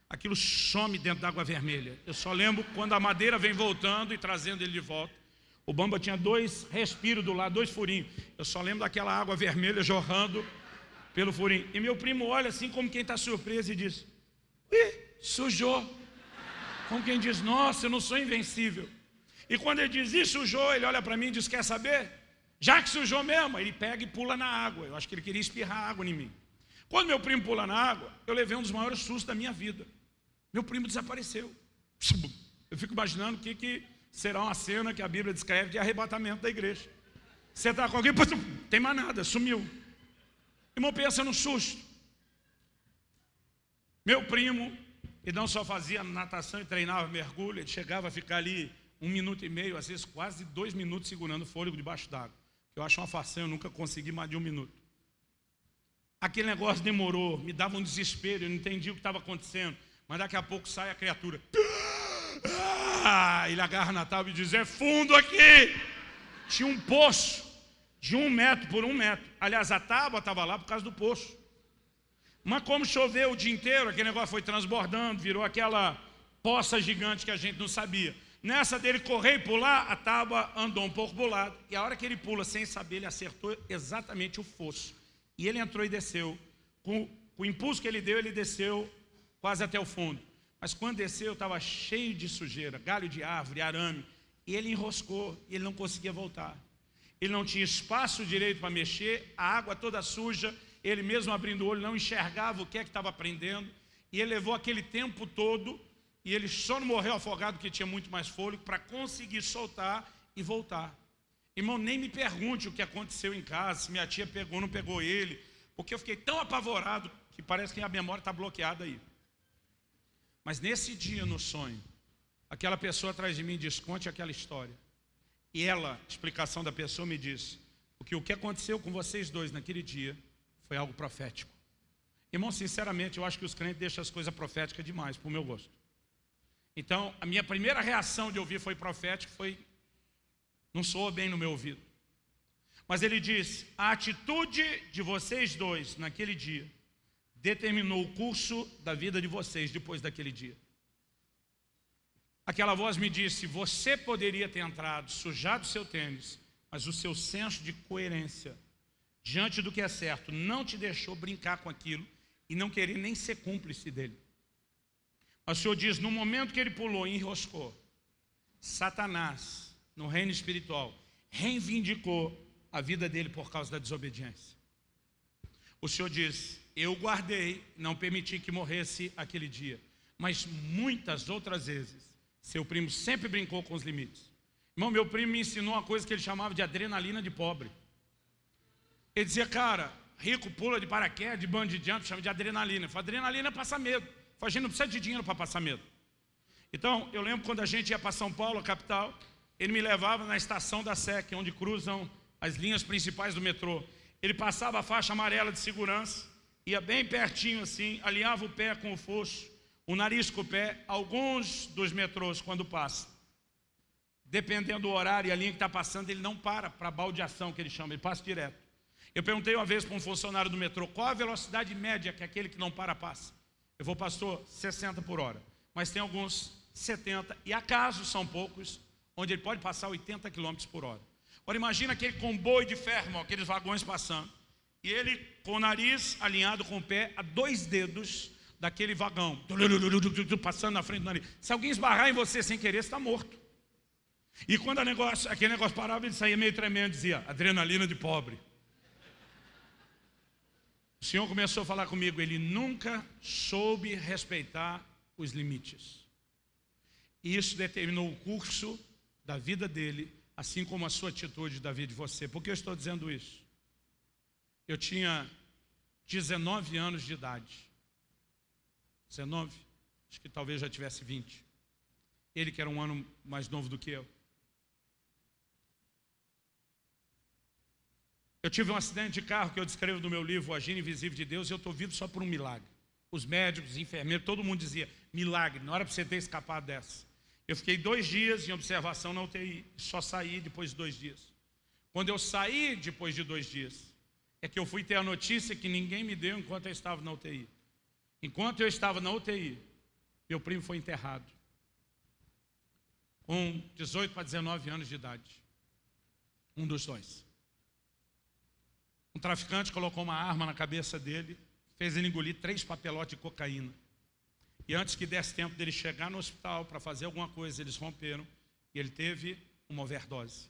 aquilo some dentro da água vermelha. Eu só lembro quando a madeira vem voltando e trazendo ele de volta. O bamba tinha dois respiros do lado, dois furinhos. Eu só lembro daquela água vermelha jorrando pelo furinho. E meu primo olha assim como quem está surpreso e diz, Ih, sujou. Como quem diz, nossa, eu não sou invencível. E quando ele diz, e sujou, ele olha para mim e diz, quer saber? Já que sujou mesmo, ele pega e pula na água. Eu acho que ele queria espirrar água em mim. Quando meu primo pula na água, eu levei um dos maiores sustos da minha vida. Meu primo desapareceu. Eu fico imaginando o que, que será uma cena que a Bíblia descreve de arrebatamento da igreja. Você está com alguém, tem mais nada, sumiu. Irmão, pensa no susto. Meu primo, ele não só fazia natação e treinava mergulho, ele chegava a ficar ali um minuto e meio, às vezes quase dois minutos segurando o fôlego debaixo d'água. Eu acho uma façanha, eu nunca consegui mais de um minuto. Aquele negócio demorou, me dava um desespero, eu não entendi o que estava acontecendo. Mas daqui a pouco sai a criatura. Ah, ele agarra na tábua e diz, é fundo aqui. Tinha um poço de um metro por um metro. Aliás, a tábua estava lá por causa do poço. Mas como choveu o dia inteiro, aquele negócio foi transbordando, virou aquela poça gigante que a gente não sabia. Nessa dele correr e pular, a tábua andou um pouco para o lado. E a hora que ele pula, sem saber, ele acertou exatamente o fosso. E ele entrou e desceu. Com, com o impulso que ele deu, ele desceu quase até o fundo. Mas quando desceu, estava cheio de sujeira, galho de árvore, arame. E ele enroscou, e ele não conseguia voltar. Ele não tinha espaço direito para mexer, a água toda suja, ele mesmo abrindo o olho não enxergava o que é que estava prendendo. E ele levou aquele tempo todo, e ele só não morreu afogado porque tinha muito mais fôlego, para conseguir soltar e voltar. Irmão, nem me pergunte o que aconteceu em casa, se minha tia pegou ou não pegou ele, porque eu fiquei tão apavorado que parece que a memória está bloqueada aí. Mas nesse dia no sonho, aquela pessoa atrás de mim diz, conte aquela história. E ela, explicação da pessoa, me disse, porque o que aconteceu com vocês dois naquele dia foi algo profético. Irmão, sinceramente, eu acho que os crentes deixam as coisas proféticas demais, para o meu gosto. Então, a minha primeira reação de ouvir foi profético, foi, não soou bem no meu ouvido. Mas ele disse, a atitude de vocês dois naquele dia determinou o curso da vida de vocês depois daquele dia. Aquela voz me disse, você poderia ter entrado, sujado seu tênis, mas o seu senso de coerência diante do que é certo não te deixou brincar com aquilo e não querer nem ser cúmplice dele. Mas o Senhor diz, no momento que ele pulou e enroscou, Satanás, no reino espiritual, reivindicou a vida dele por causa da desobediência. O Senhor diz, eu guardei, não permiti que morresse aquele dia. Mas muitas outras vezes, seu primo sempre brincou com os limites. Irmão, meu primo me ensinou uma coisa que ele chamava de adrenalina de pobre. Ele dizia, cara, rico pula de paraquedas, de bungee jump, chama de adrenalina. Eu falei, adrenalina é passar medo. a gente não precisa de dinheiro para passar medo. Então, eu lembro quando a gente ia para São Paulo, a capital, ele me levava na estação da SEC, onde cruzam as linhas principais do metrô. Ele passava a faixa amarela de segurança, ia bem pertinho assim, alinhava o pé com o fosso, o nariz com o pé, alguns dos metrôs quando passa. Dependendo do horário e a linha que está passando, ele não para para baldeação, que ele chama, ele passa direto. Eu perguntei uma vez para um funcionário do metrô, qual a velocidade média que aquele que não para passa? Eu vou, pastor, 60 por hora. Mas tem alguns 70, e acaso são poucos, onde ele pode passar 80 km por hora. Agora imagina aquele comboio de ferro, aqueles vagões passando. E ele com o nariz alinhado com o pé a dois dedos daquele vagão, passando na frente do nariz. Se alguém esbarrar em você sem querer, você está morto. E quando negócio, aquele negócio parava, ele saía meio tremendo, dizia, adrenalina de pobre. O Senhor começou a falar comigo, ele nunca soube respeitar os limites. E isso determinou o curso da vida dele, assim como a sua atitude da vida de você. Por que eu estou dizendo isso? Eu tinha 19 anos de idade. 19? Acho que talvez já tivesse 20. Ele que era um ano mais novo do que eu. Eu tive um acidente de carro que eu descrevo no meu livro, O Agir Invisível de Deus, e eu estou vivo só por um milagre. Os médicos, os enfermeiros, todo mundo dizia, milagre, não era para você ter escapado dessa. Eu fiquei dois dias em observação na UTI, só saí depois de dois dias. Quando eu saí depois de dois dias, é que eu fui ter a notícia que ninguém me deu enquanto eu estava na UTI. Enquanto eu estava na UTI, meu primo foi enterrado. Com 18 para 19 anos de idade. Um dos dois. Um traficante colocou uma arma na cabeça dele, fez ele engolir três papelotes de cocaína. E antes que desse tempo dele chegar no hospital para fazer alguma coisa, eles romperam e ele teve uma overdose.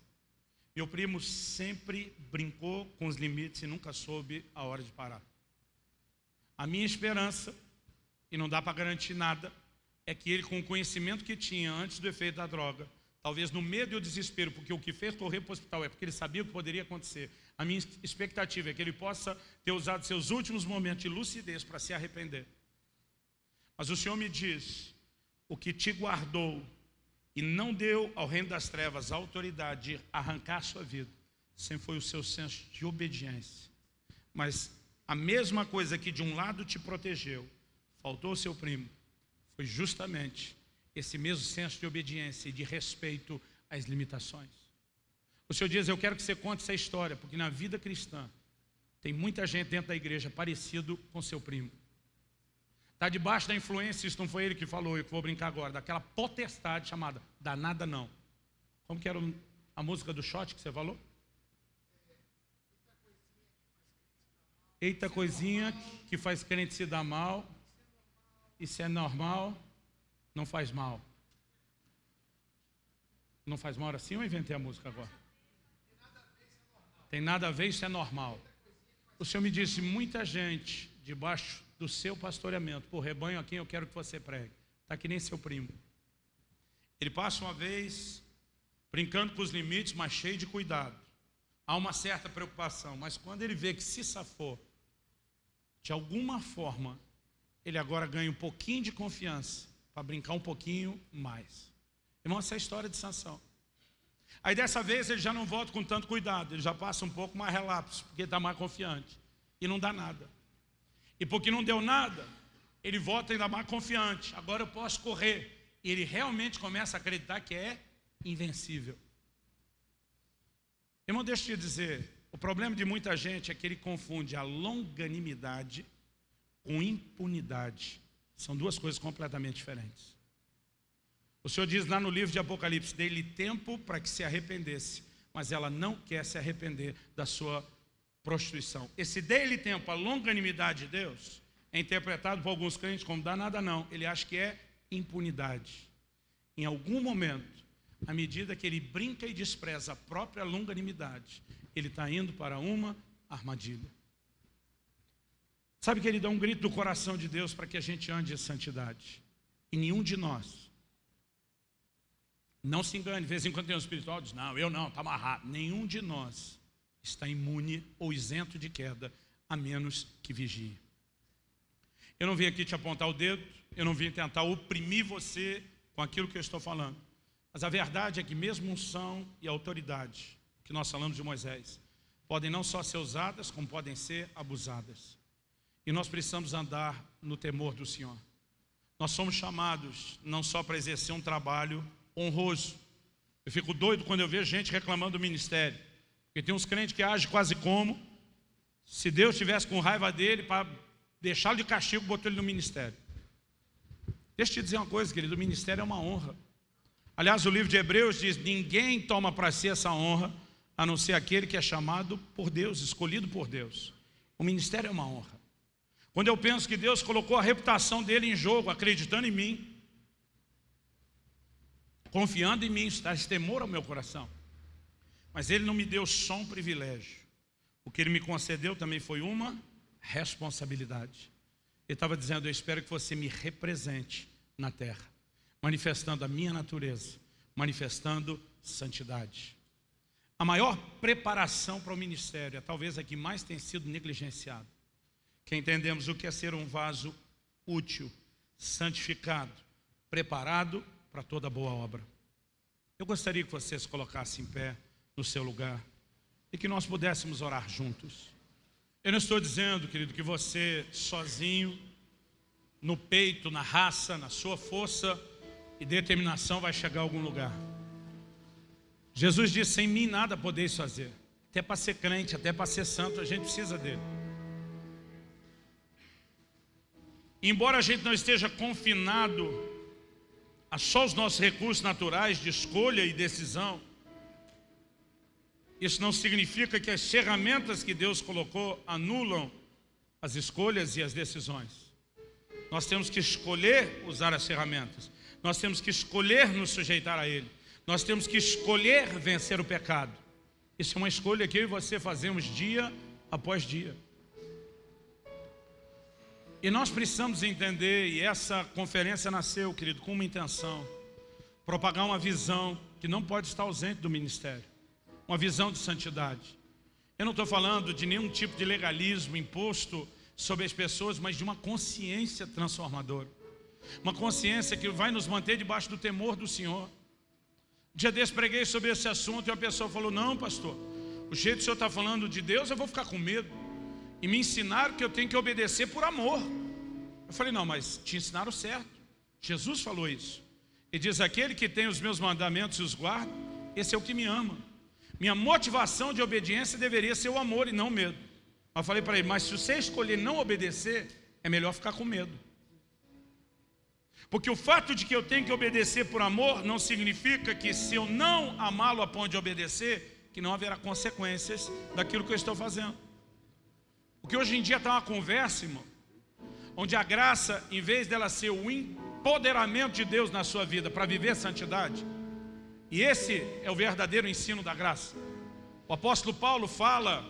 Meu primo sempre brincou com os limites e nunca soube a hora de parar. A minha esperança, e não dá para garantir nada, é que ele, com o conhecimento que tinha antes do efeito da droga, talvez no medo e o desespero, porque o que fez correr para o hospital é porque ele sabia o que poderia acontecer. A minha expectativa é que ele possa ter usado seus últimos momentos de lucidez para se arrepender. Mas o Senhor me diz, o que te guardou e não deu ao reino das trevas a autoridade de arrancar a sua vida, sempre foi o seu senso de obediência. Mas a mesma coisa que de um lado te protegeu, faltou seu primo, foi justamente esse mesmo senso de obediência e de respeito às limitações. O Senhor diz, eu quero que você conte essa história, porque na vida cristã tem muita gente dentro da igreja parecido com seu primo. Está debaixo da influência, isso não foi ele que falou, eu vou brincar agora, daquela potestade chamada danada não. Como que era a música do shot que você falou? Eita coisinha que faz crente se dar mal, isso é normal, não faz mal. Não faz mal assim ou inventei a música agora? Tem nada a ver, isso é normal. O Senhor me disse, muita gente debaixo do seu pastoreamento, por rebanho a quem eu quero que você pregue. Está que nem seu primo. Ele passa uma vez brincando com os limites, mas cheio de cuidado. Há uma certa preocupação, mas quando ele vê que se safou, de alguma forma, ele agora ganha um pouquinho de confiança para brincar um pouquinho mais. Irmão, essa é a história de Sansão. Aí dessa vez ele já não volta com tanto cuidado, ele já passa um pouco mais relapso, porque está mais confiante. E não dá nada. E porque não deu nada, ele volta ainda mais confiante. Agora eu posso correr. E ele realmente começa a acreditar que é invencível. Irmão, deixa eu te dizer, o problema de muita gente é que ele confunde a longanimidade com impunidade. São duas coisas completamente diferentes. O Senhor diz lá no livro de Apocalipse, dei-lhe tempo para que se arrependesse, mas ela não quer se arrepender da sua prostituição. Esse dele tempo, a longanimidade de Deus, é interpretado por alguns crentes como dá nada não. Ele acha que é impunidade. Em algum momento, à medida que ele brinca e despreza a própria longanimidade, ele está indo para uma armadilha. Sabe que ele dá um grito do coração de Deus para que a gente ande em santidade. E nenhum de nós, não se engane, de vez em quando tem um espiritual diz, não, eu não, está amarrado. Nenhum de nós está imune ou isento de queda, a menos que vigie. Eu não vim aqui te apontar o dedo, eu não vim tentar oprimir você com aquilo que eu estou falando. Mas a verdade é que mesmo unção e autoridade, que nós falamos de Moisés, podem não só ser usadas, como podem ser abusadas. E nós precisamos andar no temor do Senhor. Nós somos chamados não só para exercer um trabalho honroso. Eu fico doido quando eu vejo gente reclamando do ministério. Porque tem uns crentes que agem quase como se Deus tivesse com raiva dele para deixá-lo de castigo, botou ele no ministério. Deixa eu te dizer uma coisa, querido, o ministério é uma honra. Aliás, o livro de Hebreus diz, ninguém toma para si essa honra, a não ser aquele que é chamado por Deus, escolhido por Deus. O ministério é uma honra. Quando eu penso que Deus colocou a reputação dele em jogo, acreditando em mim, confiando em mim, está temor ao meu coração. Mas ele não me deu só um privilégio. O que ele me concedeu também foi uma responsabilidade. Ele estava dizendo, eu espero que você me represente na terra, manifestando a minha natureza, manifestando santidade. A maior preparação para o ministério é talvez a que mais tem sido negligenciada. Que entendemos o que é ser um vaso útil, santificado, preparado para toda boa obra. Eu gostaria que você se colocasse em pé no seu lugar. e que nós pudéssemos orar juntos. Eu não estou dizendo, querido, que você sozinho, no peito, na raça, na sua força e determinação vai chegar a algum lugar. Jesus disse, sem mim nada podeis fazer. Até para ser crente, até para ser santo, a gente precisa dele. Embora a gente não esteja confinado a só os nossos recursos naturais de escolha e decisão, isso não significa que as ferramentas que Deus colocou anulam as escolhas e as decisões. Nós temos que escolher usar as ferramentas. Nós temos que escolher nos sujeitar a Ele. Nós temos que escolher vencer o pecado. Isso é uma escolha que eu e você fazemos dia após dia. E nós precisamos entender, e essa conferência nasceu, querido, com uma intenção, propagar uma visão que não pode estar ausente do ministério, uma visão de santidade. Eu não estou falando de nenhum tipo de legalismo imposto sobre as pessoas, mas de uma consciência transformadora. Uma consciência que vai nos manter debaixo do temor do Senhor. Dia desse preguei sobre esse assunto e uma pessoa falou, não pastor, o jeito que o senhor está falando de Deus, eu vou ficar com medo e me ensinaram que eu tenho que obedecer por amor. Eu falei, não, mas te ensinaram certo. Jesus falou isso. E diz, aquele que tem os meus mandamentos e os guarda, esse é o que me ama. Minha motivação de obediência deveria ser o amor e não o medo. Eu falei para ele, mas se você escolher não obedecer, é melhor ficar com medo. Porque o fato de que eu tenho que obedecer por amor não significa que se eu não amá-lo a ponto de obedecer, que não haverá consequências daquilo que eu estou fazendo. Porque hoje em dia está uma conversa, irmão, onde a graça, em vez dela ser o empoderamento de Deus na sua vida para viver santidade, e esse é o verdadeiro ensino da graça. O apóstolo Paulo fala,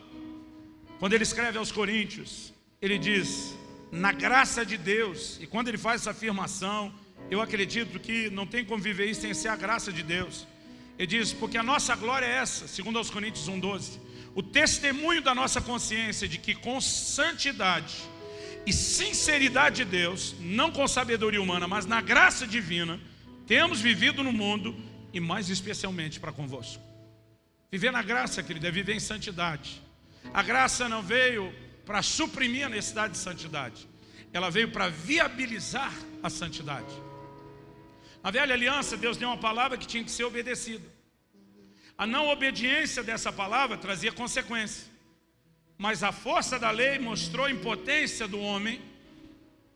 quando ele escreve aos Coríntios, ele diz, na graça de Deus, e quando ele faz essa afirmação, eu acredito que não tem como viver isso sem ser a graça de Deus. Ele diz, porque a nossa glória é essa, segundo aos Coríntios 1,12, o testemunho da nossa consciência de que com santidade e sinceridade de Deus, não com sabedoria humana, mas na graça divina, temos vivido no mundo e mais especialmente para convosco. Viver na graça, querido, é viver em santidade. A graça não veio para suprimir a necessidade de santidade, ela veio para viabilizar a santidade. Na velha aliança, Deus deu uma palavra que tinha que ser obedecida. A não obediência dessa palavra trazia consequência. Mas a força da lei mostrou a impotência do homem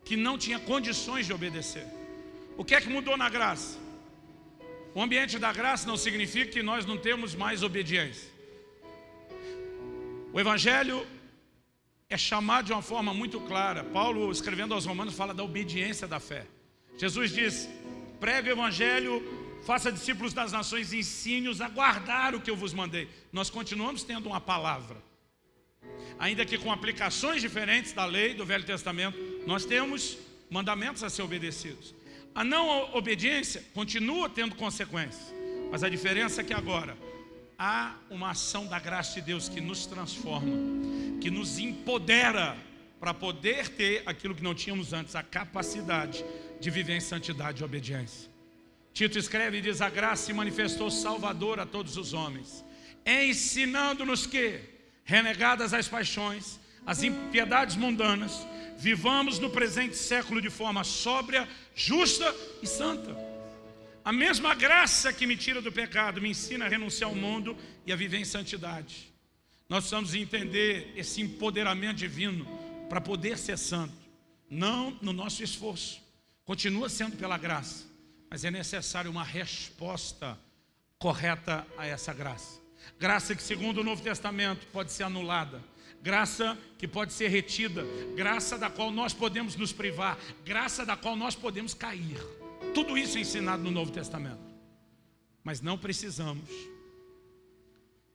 que não tinha condições de obedecer. O que é que mudou na graça? O ambiente da graça não significa que nós não temos mais obediência. O Evangelho é chamado de uma forma muito clara. Paulo, escrevendo aos romanos, fala da obediência da fé. Jesus diz, prega o Evangelho faça discípulos das nações ensine-os a guardar o que eu vos mandei. Nós continuamos tendo uma palavra. Ainda que com aplicações diferentes da lei do Velho Testamento, nós temos mandamentos a ser obedecidos. A não obediência continua tendo consequências. Mas a diferença é que agora há uma ação da graça de Deus que nos transforma, que nos empodera para poder ter aquilo que não tínhamos antes, a capacidade de viver em santidade e obediência. Tito escreve e diz, a graça se manifestou salvador a todos os homens, ensinando-nos que, renegadas as paixões, as impiedades mundanas, vivamos no presente século de forma sóbria, justa e santa. A mesma graça que me tira do pecado, me ensina a renunciar ao mundo e a viver em santidade. Nós precisamos entender esse empoderamento divino para poder ser santo, não no nosso esforço, continua sendo pela graça mas é necessário uma resposta correta a essa graça. Graça que segundo o Novo Testamento pode ser anulada, graça que pode ser retida, graça da qual nós podemos nos privar, graça da qual nós podemos cair. Tudo isso é ensinado no Novo Testamento. Mas não precisamos.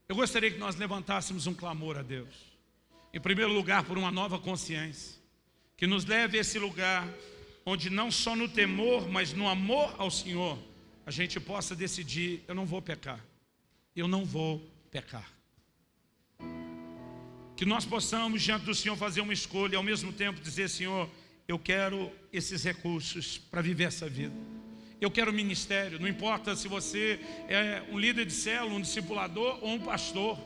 Eu gostaria que nós levantássemos um clamor a Deus. Em primeiro lugar, por uma nova consciência, que nos leve a esse lugar onde não só no temor, mas no amor ao Senhor, a gente possa decidir, eu não vou pecar, eu não vou pecar. Que nós possamos, diante do Senhor, fazer uma escolha e ao mesmo tempo dizer, Senhor, eu quero esses recursos para viver essa vida. Eu quero ministério, não importa se você é um líder de célula, um discipulador ou um pastor.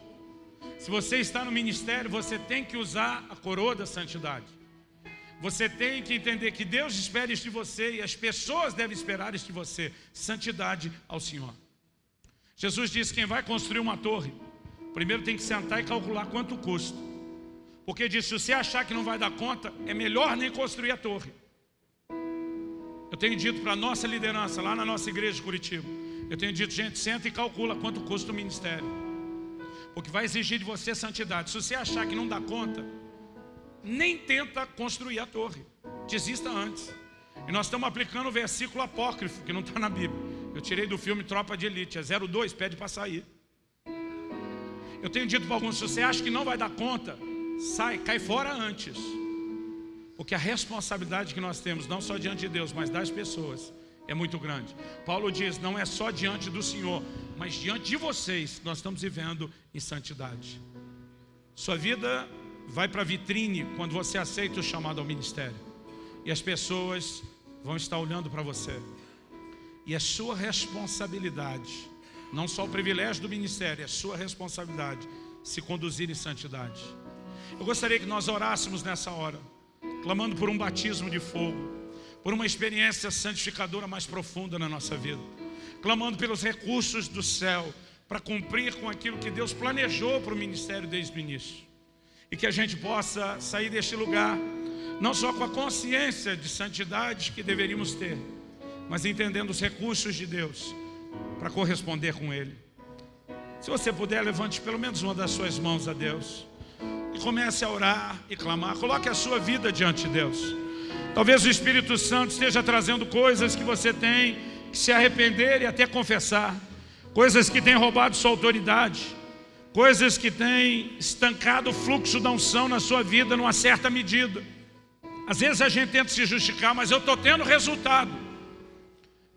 Se você está no ministério, você tem que usar a coroa da santidade. Você tem que entender que Deus espera isso de você e as pessoas devem esperar isso de você. Santidade ao Senhor. Jesus disse: quem vai construir uma torre, primeiro tem que sentar e calcular quanto custa. Porque disse: se você achar que não vai dar conta, é melhor nem construir a torre. Eu tenho dito para a nossa liderança, lá na nossa igreja de Curitiba, eu tenho dito, gente, senta e calcula quanto custa o ministério porque vai exigir de você santidade. Se você achar que não dá conta, nem tenta construir a torre. Desista antes. E nós estamos aplicando o versículo apócrifo, que não está na Bíblia. Eu tirei do filme Tropa de Elite, é 02, pede para sair. Eu tenho dito para alguns, se você acha que não vai dar conta, sai, cai fora antes. Porque a responsabilidade que nós temos, não só diante de Deus, mas das pessoas, é muito grande. Paulo diz, não é só diante do Senhor, mas diante de vocês, nós estamos vivendo em santidade. Sua vida vai para a vitrine quando você aceita o chamado ao ministério. E as pessoas vão estar olhando para você. E é sua responsabilidade, não só o privilégio do ministério, é sua responsabilidade se conduzir em santidade. Eu gostaria que nós orássemos nessa hora, clamando por um batismo de fogo por uma experiência santificadora mais profunda na nossa vida, clamando pelos recursos do céu para cumprir com aquilo que Deus planejou para o ministério desde o início. E que a gente possa sair deste lugar, não só com a consciência de santidade que deveríamos ter, mas entendendo os recursos de Deus para corresponder com Ele. Se você puder, levante pelo menos uma das suas mãos a Deus e comece a orar e clamar. Coloque a sua vida diante de Deus. Talvez o Espírito Santo esteja trazendo coisas que você tem que se arrepender e até confessar. Coisas que têm roubado sua autoridade. Coisas que têm estancado o fluxo da unção na sua vida numa certa medida. Às vezes a gente tenta se justificar, mas eu estou tendo resultado.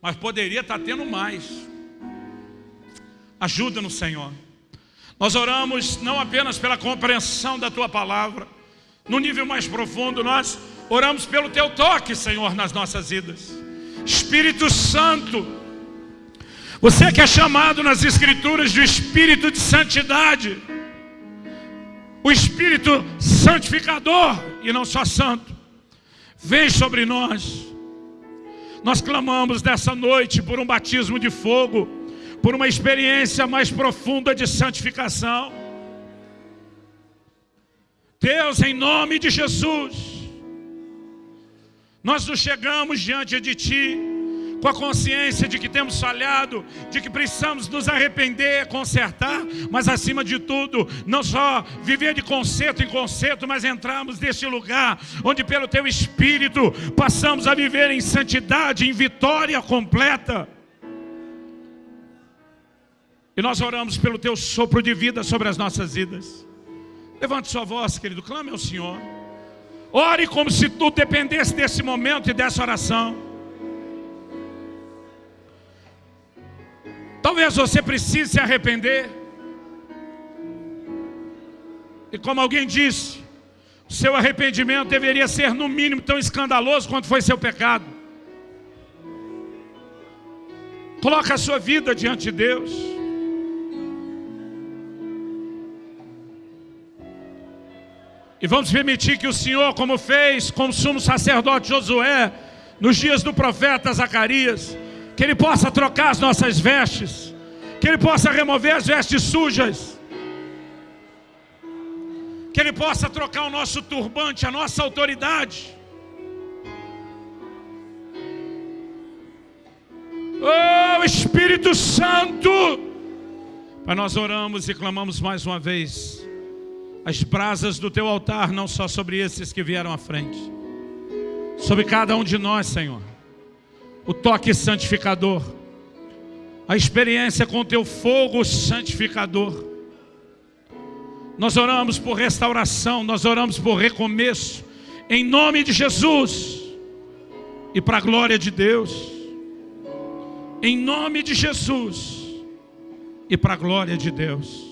Mas poderia estar tendo mais. Ajuda no Senhor. Nós oramos não apenas pela compreensão da Tua palavra, no nível mais profundo, nós Oramos pelo teu toque, Senhor, nas nossas vidas. Espírito Santo, você que é chamado nas Escrituras de Espírito de Santidade, o Espírito Santificador e não só Santo, vem sobre nós. Nós clamamos nessa noite por um batismo de fogo, por uma experiência mais profunda de santificação. Deus, em nome de Jesus, nós nos chegamos diante de Ti com a consciência de que temos falhado, de que precisamos nos arrepender, consertar, mas acima de tudo, não só viver de conserto em conserto, mas entrarmos neste lugar onde pelo Teu Espírito passamos a viver em santidade, em vitória completa. E nós oramos pelo Teu sopro de vida sobre as nossas vidas. Levante sua voz, querido, clame ao Senhor. Ore como se tudo dependesse desse momento e dessa oração. Talvez você precise se arrepender. E como alguém disse, o seu arrependimento deveria ser no mínimo tão escandaloso quanto foi seu pecado. Coloque a sua vida diante de Deus. E vamos permitir que o Senhor, como fez com o sumo sacerdote Josué, nos dias do profeta Zacarias, que Ele possa trocar as nossas vestes, que Ele possa remover as vestes sujas, que Ele possa trocar o nosso turbante, a nossa autoridade. Oh Espírito Santo! Pai, nós oramos e clamamos mais uma vez as brasas do teu altar, não só sobre esses que vieram à frente, sobre cada um de nós, Senhor. O toque santificador, a experiência com o teu fogo santificador. Nós oramos por restauração, nós oramos por recomeço, em nome de Jesus e para a glória de Deus. Em nome de Jesus e para a glória de Deus.